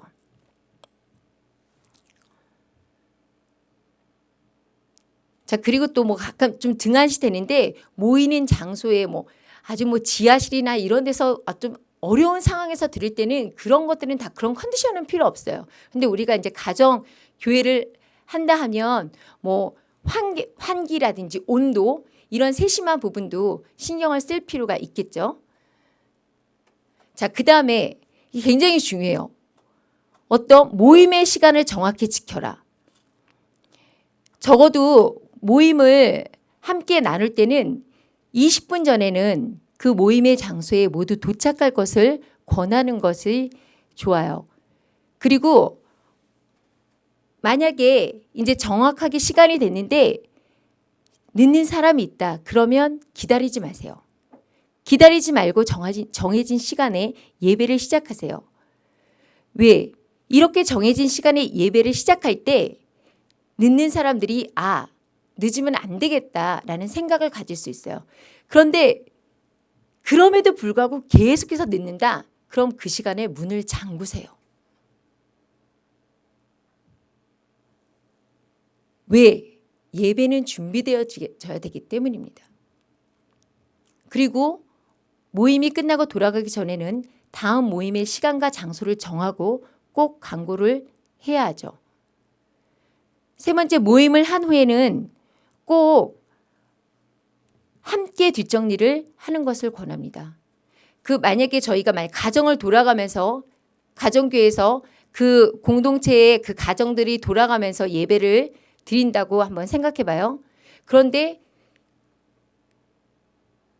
자 그리고 또 뭐 가끔 좀 등한시 되는데 모이는 장소에 뭐 아주 뭐 지하실이나 이런 데서 아, 좀 어려운 상황에서 드릴 때는 그런 것들은 다 그런 컨디션은 필요 없어요. 근데 우리가 이제 가정 교회를 한다 하면 뭐 환기, 환기라든지 온도 이런 세심한 부분도 신경을 쓸 필요가 있겠죠. 자, 그 다음에 굉장히 중요해요. 어떤 모임의 시간을 정확히 지켜라. 적어도 모임을 함께 나눌 때는 20분 전에는 그 모임의 장소에 모두 도착할 것을 권하는 것이 좋아요. 그리고 만약에 이제 정확하게 시간이 됐는데 늦는 사람이 있다. 그러면 기다리지 마세요. 기다리지 말고 정하진, 정해진 시간에 예배를 시작하세요. 왜? 이렇게 정해진 시간에 예배를 시작할 때 늦는 사람들이 아, 늦으면 안 되겠다라는 생각을 가질 수 있어요. 그런데 그럼에도 불구하고 계속해서 늦는다. 그럼 그 시간에 문을 잠그세요. 왜? 예배는 준비되어져야 되기 때문입니다. 그리고 모임이 끝나고 돌아가기 전에는 다음 모임의 시간과 장소를 정하고 꼭 광고를 해야 하죠. 세 번째 모임을 한 후에는 꼭 함께 뒷정리를 하는 것을 권합니다. 그 만약에 저희가 만약 가정을 돌아가면서 가정교회에서 그 공동체의 그 가정들이 돌아가면서 예배를 드린다고 한번 생각해 봐요. 그런데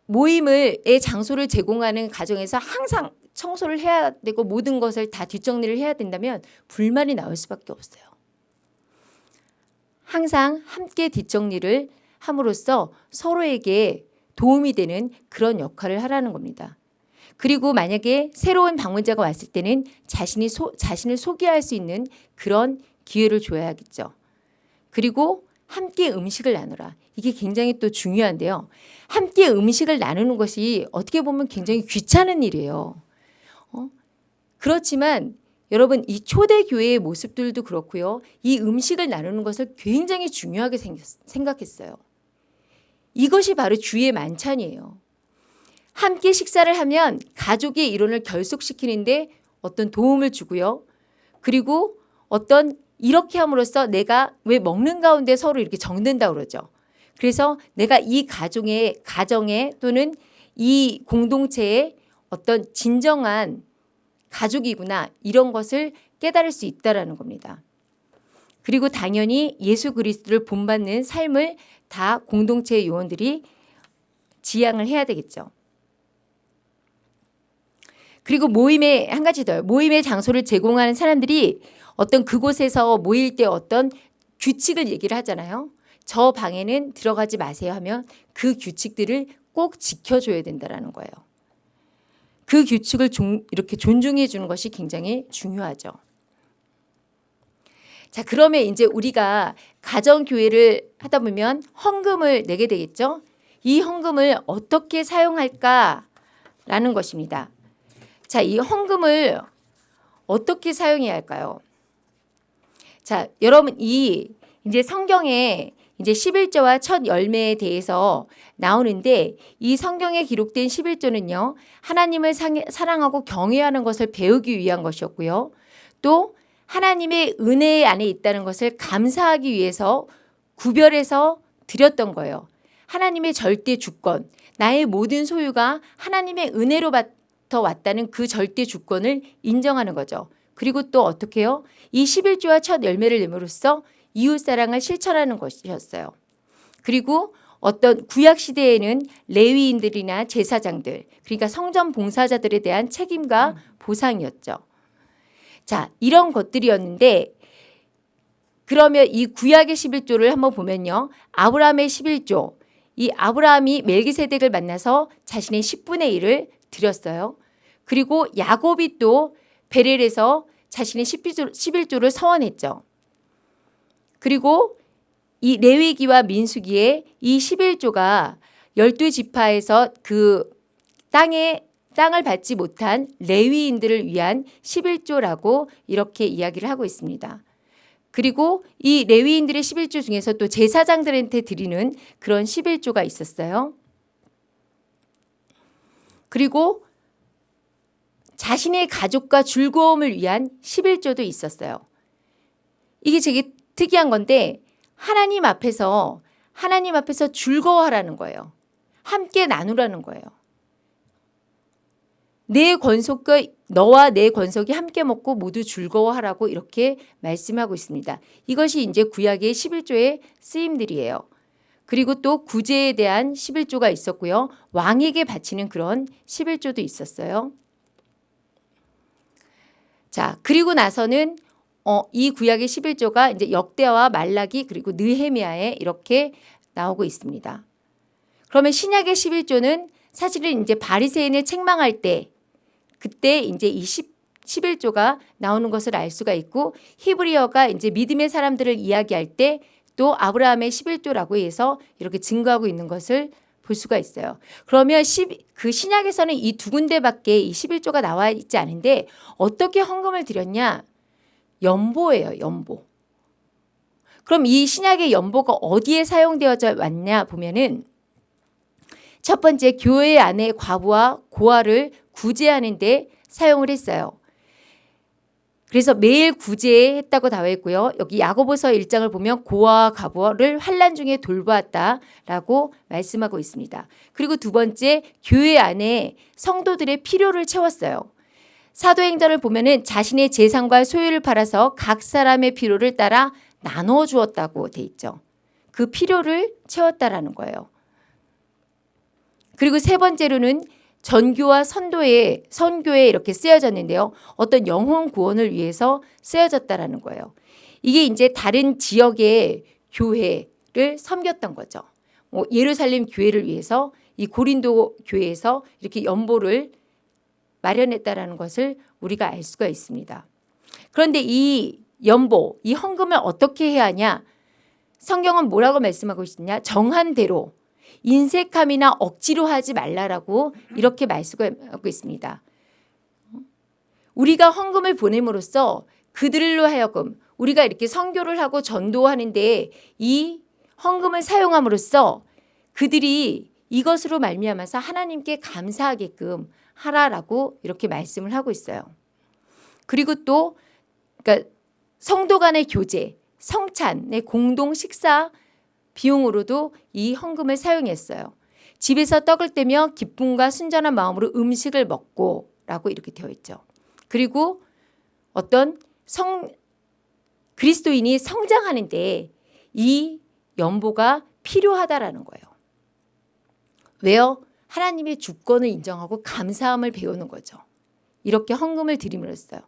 모임의 장소를 제공하는 가정에서 항상 청소를 해야 되고 모든 것을 다 뒷정리를 해야 된다면 불만이 나올 수밖에 없어요. 항상 함께 뒷정리를 함으로써 서로에게 도움이 되는 그런 역할을 하라는 겁니다. 그리고 만약에 새로운 방문자가 왔을 때는 자신이 소, 자신을 소개할 수 있는 그런 기회를 줘야겠죠. 그리고 함께 음식을 나누라. 이게 굉장히 또 중요한데요. 함께 음식을 나누는 것이 어떻게 보면 굉장히 귀찮은 일이에요. 어? 그렇지만 여러분 이 초대 교회의 모습들도 그렇고요. 이 음식을 나누는 것을 굉장히 중요하게 생겼, 생각했어요. 이것이 바로 주의 만찬이에요. 함께 식사를 하면 가족의 이론을 결속시키는데 어떤 도움을 주고요. 그리고 어떤 이렇게 함으로써 내가 왜 먹는 가운데 서로 이렇게 정든다 그러죠. 그래서 내가 이 가정의 가정에 또는 이 공동체의 어떤 진정한 가족이구나 이런 것을 깨달을 수 있다라는 겁니다. 그리고 당연히 예수 그리스도를 본받는 삶을 다 공동체 요원들이 지향을 해야 되겠죠. 그리고 모임에 한 가지 더요. 모임의 장소를 제공하는 사람들이 어떤 그곳에서 모일 때 어떤 규칙을 얘기를 하잖아요. 저 방에는 들어가지 마세요 하면 그 규칙들을 꼭 지켜줘야 된다라는 거예요. 그 규칙을 종, 이렇게 존중해 주는 것이 굉장히 중요하죠. 자, 그러면 이제 우리가 가정교회를 하다 보면 헌금을 내게 되겠죠? 이 헌금을 어떻게 사용할까라는 것입니다. 자, 이 헌금을 어떻게 사용해야 할까요? 자, 여러분 이 이제 성경에 이제 11조와 첫 열매에 대해서 나오는데 이 성경에 기록된 11조는요. 하나님을 사랑하고 경외하는 것을 배우기 위한 것이었고요. 또 하나님의 은혜 안에 있다는 것을 감사하기 위해서 구별해서 드렸던 거예요. 하나님의 절대 주권, 나의 모든 소유가 하나님의 은혜로부터 왔다는 그 절대 주권을 인정하는 거죠. 그리고 또 어떻게 해요? 이 11조와 첫 열매를 내므로써 이웃사랑을 실천하는 것이었어요. 그리고 어떤 구약 시대에는 레위인들이나 제사장들 그러니까 성전 봉사자들에 대한 책임과 보상이었죠. 자, 이런 것들이었는데 그러면 이 구약의 11조를 한번 보면요. 아브라함의 11조. 이 아브라함이 멜기세덱을 만나서 자신의 10분의 1을 드렸어요. 그리고 야곱이 또 베렐에서 자신의 11조, 11조를 서원했죠. 그리고 이 레위기와 민수기의 이 11조가 12지파에서 그 땅에 땅을 받지 못한 레위인들을 위한 11조라고 이렇게 이야기를 하고 있습니다. 그리고 이 레위인들의 11조 중에서 또 제사장들한테 드리는 그런 11조가 있었어요. 그리고 자신의 가족과 즐거움을 위한 11조도 있었어요. 이게 되게 특이한 건데 하나님 앞에서 하나님 앞에서 즐거워하라는 거예요. 함께 나누라는 거예요. 내 권속과 너와 내 권속이 함께 먹고 모두 즐거워하라고 이렇게 말씀하고 있습니다. 이것이 이제 구약의 11조의 쓰임들이에요. 그리고 또 구제에 대한 11조가 있었고요. 왕에게 바치는 그런 11조도 있었어요. 자, 그리고 나서는 어, 이 구약의 11조가 이제 역대와 말라기 그리고 느헤미야에 이렇게 나오고 있습니다. 그러면 신약의 11조는 사실은 이제 바리새인을 책망할 때 그때 이제 이 10, 11조가 나오는 것을 알 수가 있고 히브리어가 이제 믿음의 사람들을 이야기할 때 또 아브라함의 11조라고 해서 이렇게 증거하고 있는 것을 볼 수가 있어요. 그러면 10, 그 신약에서는 이 두 군데밖에 이 11조가 나와 있지 않은데 어떻게 헌금을 드렸냐? 연보예요, 연보. 그럼 이 신약의 연보가 어디에 사용되어져 왔냐 보면은 첫 번째 교회 안에 과부와 고아를 구제하는 데 사용을 했어요. 그래서 매일 구제했다고 나와 있고요. 여기 야고보서 1장을 보면 고아와 가부를 환란 중에 돌보았다라고 말씀하고 있습니다. 그리고 두 번째 교회 안에 성도들의 필요를 채웠어요. 사도행전을 보면은 자신의 재산과 소유를 팔아서 각 사람의 필요를 따라 나눠 주었다고 돼 있죠. 그 필요를 채웠다라는 거예요. 그리고 세 번째로는 전교와 선도에 선교에 이렇게 쓰여졌는데요. 어떤 영혼 구원을 위해서 쓰여졌다라는 거예요. 이게 이제 다른 지역의 교회를 섬겼던 거죠. 뭐 예루살렘 교회를 위해서 이 고린도 교회에서 이렇게 연보를 마련했다라는 것을 우리가 알 수가 있습니다. 그런데 이 연보, 이 헌금을 어떻게 해야 하냐? 성경은 뭐라고 말씀하고 있느냐? 정한 대로 인색함이나 억지로 하지 말라라고 이렇게 말씀하고 있습니다. 우리가 헌금을 보냄으로써 그들로 하여금 우리가 이렇게 선교를 하고 전도하는데 이 헌금을 사용함으로써 그들이 이것으로 말미암아서 하나님께 감사하게끔 하라라고 이렇게 말씀을 하고 있어요. 그리고 또 그러니까 성도 간의 교제, 성찬의 공동 식사 비용으로도 이 헌금을 사용했어요. 집에서 떡을 떼며 기쁨과 순전한 마음으로 음식을 먹고 라고 이렇게 되어 있죠. 그리고 어떤 성 그리스도인이 성장하는데 이 연보가 필요하다라는 거예요. 왜요? 하나님의 주권을 인정하고 감사함을 배우는 거죠. 이렇게 헌금을 드림으로써요.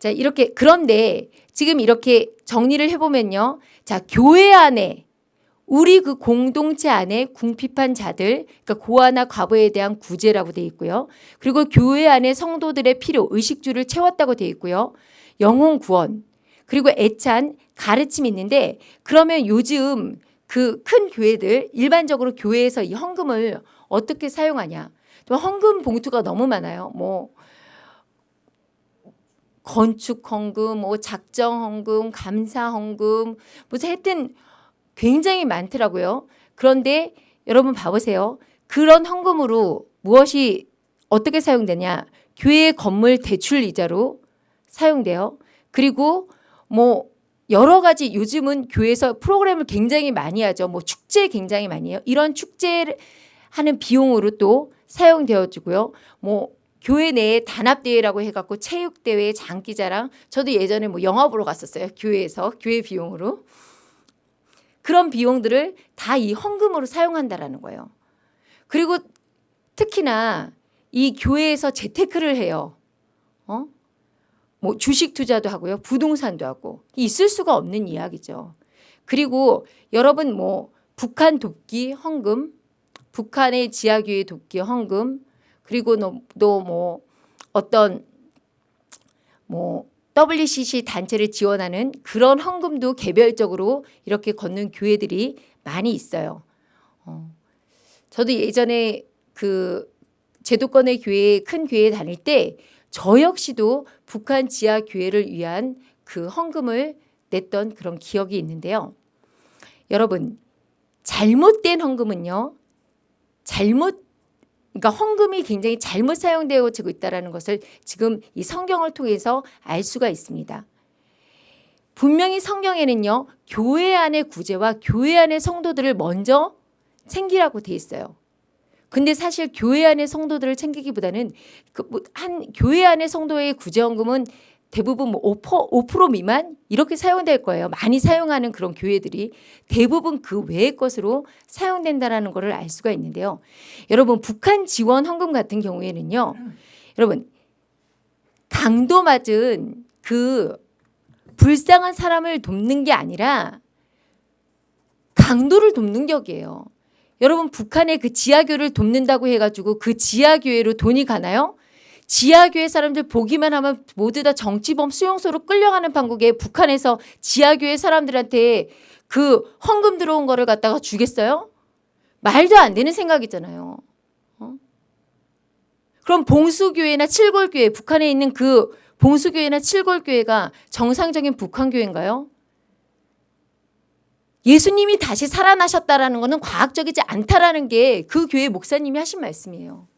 자, 이렇게 그런데 지금 이렇게 정리를 해보면요. 자, 교회 안에 우리 그 공동체 안에 궁핍한 자들, 그러니까 고아나 과부에 대한 구제라고 돼 있고요. 그리고 교회 안에 성도들의 필요, 의식주를 채웠다고 돼 있고요. 영혼 구원, 그리고 애찬 가르침이 있는데 그러면 요즘 그 큰 교회들 일반적으로 교회에서 이 헌금을 어떻게 사용하냐? 또 헌금 봉투가 너무 많아요. 뭐 건축 헌금, 뭐 작정 헌금, 감사 헌금, 뭐 하여튼 굉장히 많더라고요. 그런데 여러분 봐보세요. 그런 헌금으로 무엇이 어떻게 사용되냐? 교회 건물 대출 이자로 사용돼요. 그리고 뭐 여러 가지 요즘은 교회에서 프로그램을 굉장히 많이 하죠. 뭐 축제 굉장히 많이 해요. 이런 축제를 하는 비용으로 또 사용되어지고요. 뭐 교회 내에 단합대회라고 해갖고 체육대회, 장기자랑 저도 예전에 뭐 영화 보러 갔었어요. 교회에서 교회 비용으로. 그런 비용들을 다 이 헌금으로 사용한다라는 거예요. 그리고 특히나 이 교회에서 재테크를 해요. 어? 뭐 주식 투자도 하고요. 부동산도 하고. 있을 수가 없는 이야기죠. 그리고 여러분 뭐 북한 돕기 헌금, 북한의 지하교회 돕기 헌금, 그리고 또 뭐 어떤 뭐 WCC 단체를 지원하는 그런 헌금도 개별적으로 이렇게 걷는 교회들이 많이 있어요. 어. 저도 예전에 그 제도권의 교회 큰 교회 다닐 때 저 역시도 북한 지하 교회를 위한 그 헌금을 냈던 그런 기억이 있는데요. 여러분 잘못된 헌금은요. 잘못 그러니까 헌금이 굉장히 잘못 사용되어지고 있다는 것을 지금 이 성경을 통해서 알 수가 있습니다. 분명히 성경에는요. 교회 안의 구제와 교회 안의 성도들을 먼저 챙기라고 돼 있어요. 근데 사실 교회 안의 성도들을 챙기기보다는 그 한 교회 안의 성도의 구제헌금은 대부분 뭐 5%, 5% 미만 이렇게 사용될 거예요. 많이 사용하는 그런 교회들이 대부분 그 외의 것으로 사용된다라는 것을 알 수가 있는데요. 여러분 북한 지원 헌금 같은 경우에는요. 여러분 강도 맞은 그 불쌍한 사람을 돕는 게 아니라 강도를 돕는 격이에요. 여러분 북한의 그 지하교를 돕는다고 해가지고 그 지하교회로 돈이 가나요? 지하교회 사람들 보기만 하면 모두 다 정치범 수용소로 끌려가는 판국에 북한에서 지하교회 사람들한테 그 헌금 들어온 거를 갖다가 주겠어요? 말도 안 되는 생각이잖아요. 어? 그럼 봉수교회나 칠골교회, 북한에 있는 그 봉수교회나 칠골교회가 정상적인 북한교회인가요? 예수님이 다시 살아나셨다라는 것은 과학적이지 않다라는 게 그 교회 목사님이 하신 말씀이에요.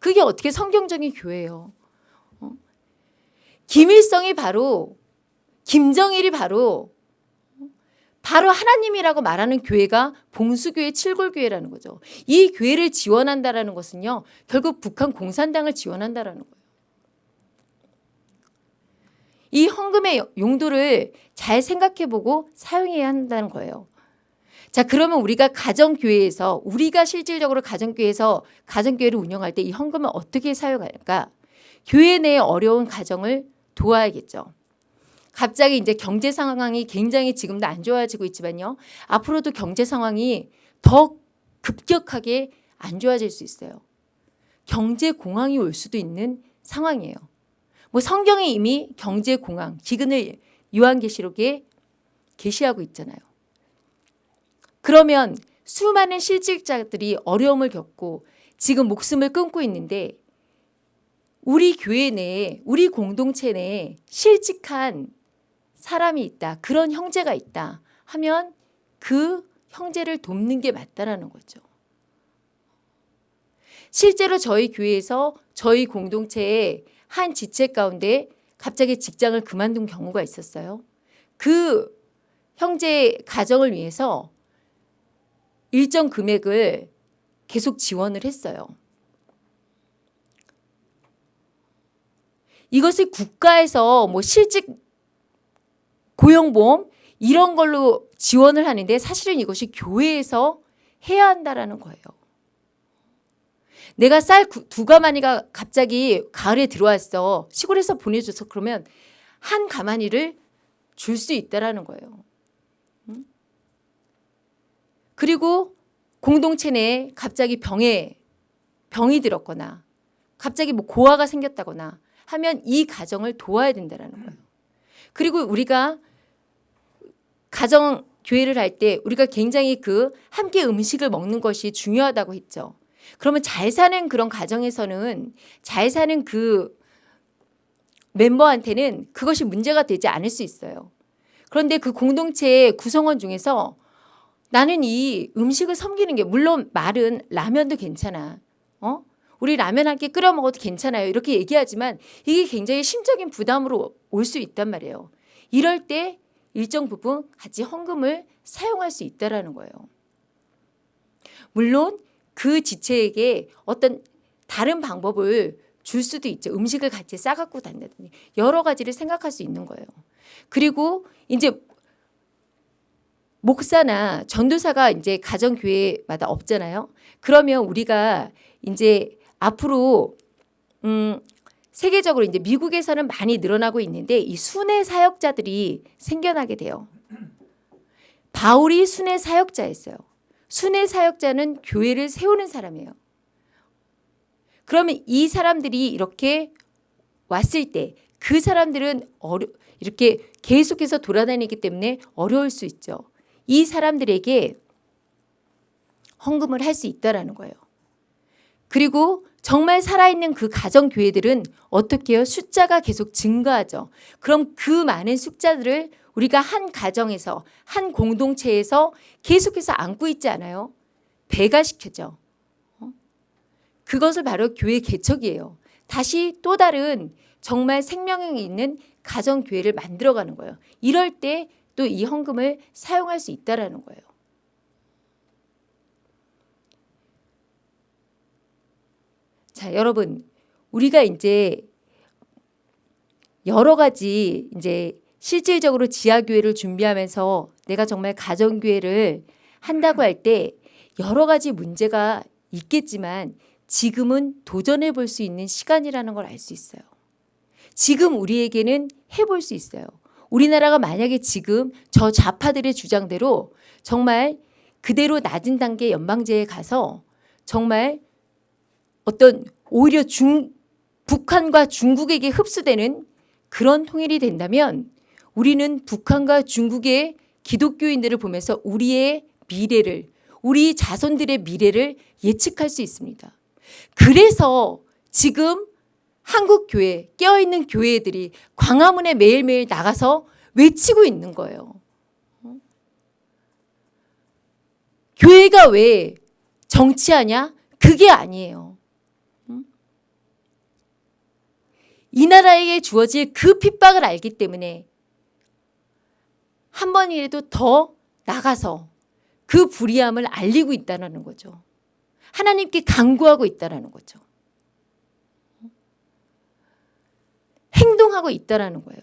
그게 어떻게 성경적인 교회예요. 어? 김일성이 바로 김정일이 바로 바로 하나님이라고 말하는 교회가 봉수교회 칠골교회라는 거죠. 이 교회를 지원한다라는 것은요. 결국 북한 공산당을 지원한다라는 거예요. 이 헌금의 용도를 잘 생각해보고 사용해야 한다는 거예요. 자, 그러면 우리가 가정교회에서 우리가 실질적으로 가정교회에서 가정교회를 운영할 때 이 헌금을 어떻게 사용할까? 교회 내 어려운 가정을 도와야겠죠. 갑자기 이제 경제 상황이 굉장히 지금도 안 좋아지고 있지만요. 앞으로도 경제 상황이 더 급격하게 안 좋아질 수 있어요. 경제 공황이 올 수도 있는 상황이에요. 뭐 성경에 이미 경제 공황, 기근을 요한계시록에 계시하고 있잖아요. 그러면 수많은 실직자들이 어려움을 겪고 지금 목숨을 끊고 있는데 우리 교회 내에 우리 공동체 내에 실직한 사람이 있다. 그런 형제가 있다. 하면 그 형제를 돕는 게 맞다라는 거죠. 실제로 저희 교회에서 저희 공동체의 한 지체 가운데 갑자기 직장을 그만둔 경우가 있었어요. 그 형제 가정을 위해서 일정 금액을 계속 지원을 했어요. 이것을 국가에서 뭐 실직 고용보험 이런 걸로 지원을 하는데 사실은 이것이 교회에서 해야 한다라는 거예요. 내가 쌀 두 가마니가 갑자기 가을에 들어왔어. 시골에서 보내줘서 그러면 한 가마니를 줄 수 있다라는 거예요. 음? 그리고 공동체 내에 갑자기 병에 병이 들었거나 갑자기 뭐 고아가 생겼다거나 하면 이 가정을 도와야 된다라는 거예요. 그리고 우리가 가정 교회를 할 때 우리가 굉장히 그 함께 음식을 먹는 것이 중요하다고 했죠. 그러면 잘 사는 그런 가정에서는 잘 사는 그 멤버한테는 그것이 문제가 되지 않을 수 있어요. 그런데 그 공동체의 구성원 중에서 나는 이 음식을 섬기는 게 물론 말은 라면도 괜찮아. 어? 우리 라면 한끼 끓여 먹어도 괜찮아요. 이렇게 얘기하지만 이게 굉장히 심적인 부담으로 올 수 있단 말이에요. 이럴 때 일정 부분 같이 헌금을 사용할 수 있다라는 거예요. 물론 그 지체에게 어떤 다른 방법을 줄 수도 있죠. 음식을 같이 싸갖고 다닌다든지 여러 가지를 생각할 수 있는 거예요. 그리고 이제 목사나 전도사가 이제 가정 교회마다 없잖아요. 그러면 우리가 이제 앞으로 음 세계적으로 이제 미국에서는 많이 늘어나고 있는데 이 순회 사역자들이 생겨나게 돼요. 바울이 순회 사역자였어요. 순회 사역자는 교회를 세우는 사람이에요. 그러면 이 사람들이 이렇게 왔을 때 그 사람들은 어려, 이렇게 계속해서 돌아다니기 때문에 어려울 수 있죠. 이 사람들에게 헌금을 할 수 있다라는 거예요. 그리고 정말 살아있는 그 가정 교회들은 어떻게 해요? 숫자가 계속 증가하죠. 그럼 그 많은 숫자들을 우리가 한 가정에서 한 공동체에서 계속해서 안고 있지 않아요? 배가 시켜죠. 어? 그것을 바로 교회 개척이에요. 다시 또 다른 정말 생명력이 있는 가정 교회를 만들어가는 거예요. 이럴 때 또 이 헌금을 사용할 수 있다라는 거예요. 자, 여러분, 우리가 이제 여러 가지 이제 실질적으로 지하교회를 준비하면서 내가 정말 가정교회를 한다고 할 때 여러 가지 문제가 있겠지만 지금은 도전해 볼 수 있는 시간이라는 걸 알 수 있어요. 지금 우리에게는 해볼 수 있어요. 우리나라가 만약에 지금 저 좌파들의 주장대로 정말 그대로 낮은 단계 연방제에 가서 정말 어떤 오히려 중, 북한과 중국에게 흡수되는 그런 통일이 된다면 우리는 북한과 중국의 기독교인들을 보면서 우리의 미래를 우리 자손들의 미래를 예측할 수 있습니다. 그래서 지금 한국 교회 깨어있는 교회들이 광화문에 매일매일 나가서 외치고 있는 거예요. 교회가 왜 정치하냐? 그게 아니에요. 이 나라에게 주어질 그 핍박을 알기 때문에 한 번이라도 더 나가서 그 불의함을 알리고 있다는 거죠. 하나님께 강구하고 있다는 거죠. 행동하고 있다는 거예요.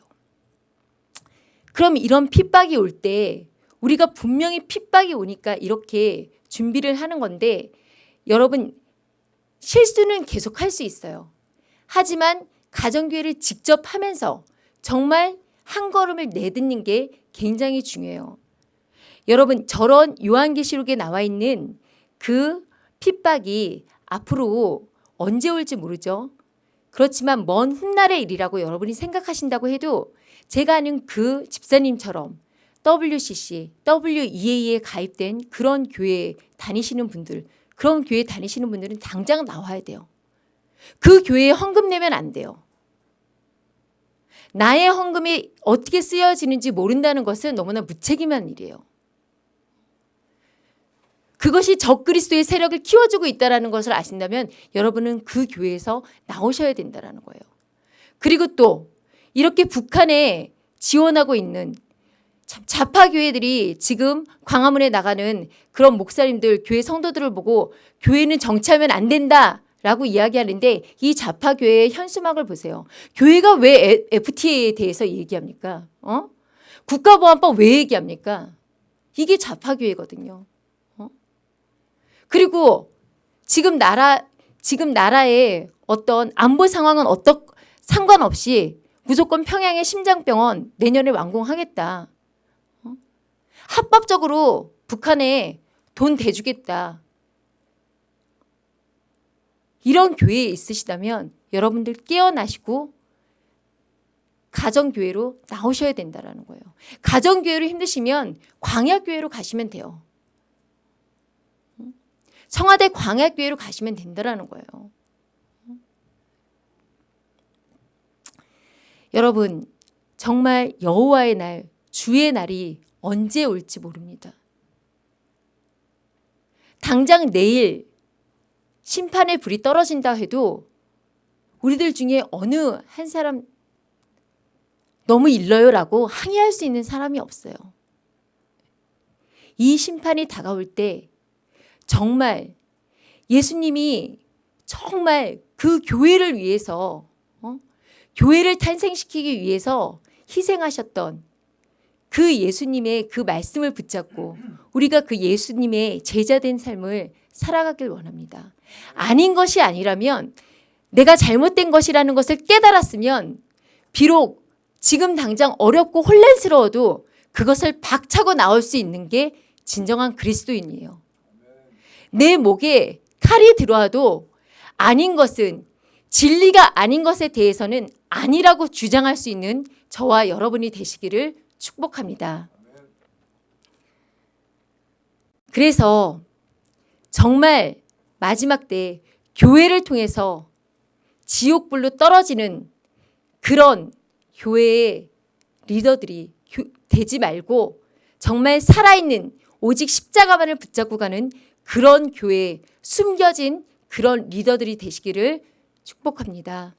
그럼 이런 핍박이 올 때 우리가 분명히 핍박이 오니까 이렇게 준비를 하는 건데 여러분 실수는 계속 할 수 있어요. 하지만 가정교회를 직접 하면서 정말 한 걸음을 내딛는 게 굉장히 중요해요. 여러분 저런 요한계시록에 나와 있는 그 핍박이 앞으로 언제 올지 모르죠. 그렇지만 먼 훗날의 일이라고 여러분이 생각하신다고 해도 제가 아는 그 집사님처럼 WCC, WEA에 가입된 그런 교회에 다니시는 분들, 그런 교회 다니시는 분들은 당장 나와야 돼요. 그 교회에 헌금 내면 안 돼요. 나의 헌금이 어떻게 쓰여지는지 모른다는 것은 너무나 무책임한 일이에요. 그것이 적그리스도의 세력을 키워주고 있다는 것을 아신다면 여러분은 그 교회에서 나오셔야 된다는 거예요. 그리고 또 이렇게 북한에 지원하고 있는 참 좌파 교회들이 지금 광화문에 나가는 그런 목사님들 교회 성도들을 보고 교회는 정치하면 안 된다 라고 이야기하는데 이 좌파 교회의 현수막을 보세요. 교회가 왜 FTA에 대해서 얘기합니까? 어? 국가보안법 왜 얘기합니까? 이게 좌파 교회거든요. 어? 그리고 지금 나라 지금 나라의 어떤 안보 상황은 어떻 상관없이 무조건 평양의 심장병원 내년에 완공하겠다. 어? 합법적으로 북한에 돈 대주겠다. 이런 교회에 있으시다면 여러분들 깨어나시고 가정교회로 나오셔야 된다는 거예요. 가정교회로 힘드시면 광야교회로 가시면 돼요. 청와대 광야교회로 가시면 된다는 거예요. 여러분 정말 여호와의 날 주의 날이 언제 올지 모릅니다. 당장 내일 심판의 불이 떨어진다 해도 우리들 중에 어느 한 사람 너무 일러요라고 항의할 수 있는 사람이 없어요. 이 심판이 다가올 때 정말 예수님이 정말 그 교회를 위해서 어? 교회를 탄생시키기 위해서 희생하셨던 그 예수님의 그 말씀을 붙잡고 우리가 그 예수님의 제자된 삶을 살아가길 원합니다. 아닌 것이 아니라면 내가 잘못된 것이라는 것을 깨달았으면 비록 지금 당장 어렵고 혼란스러워도 그것을 박차고 나올 수 있는 게 진정한 그리스도인이에요. 내 목에 칼이 들어와도 아닌 것은 진리가 아닌 것에 대해서는 아니라고 주장할 수 있는 저와 여러분이 되시기를 축복합니다. 그래서 정말 마지막 때 교회를 통해서 지옥불로 떨어지는 그런 교회의 리더들이 되지 말고 정말 살아있는 오직 십자가만을 붙잡고 가는 그런 교회 숨겨진 그런 리더들이 되시기를 축복합니다.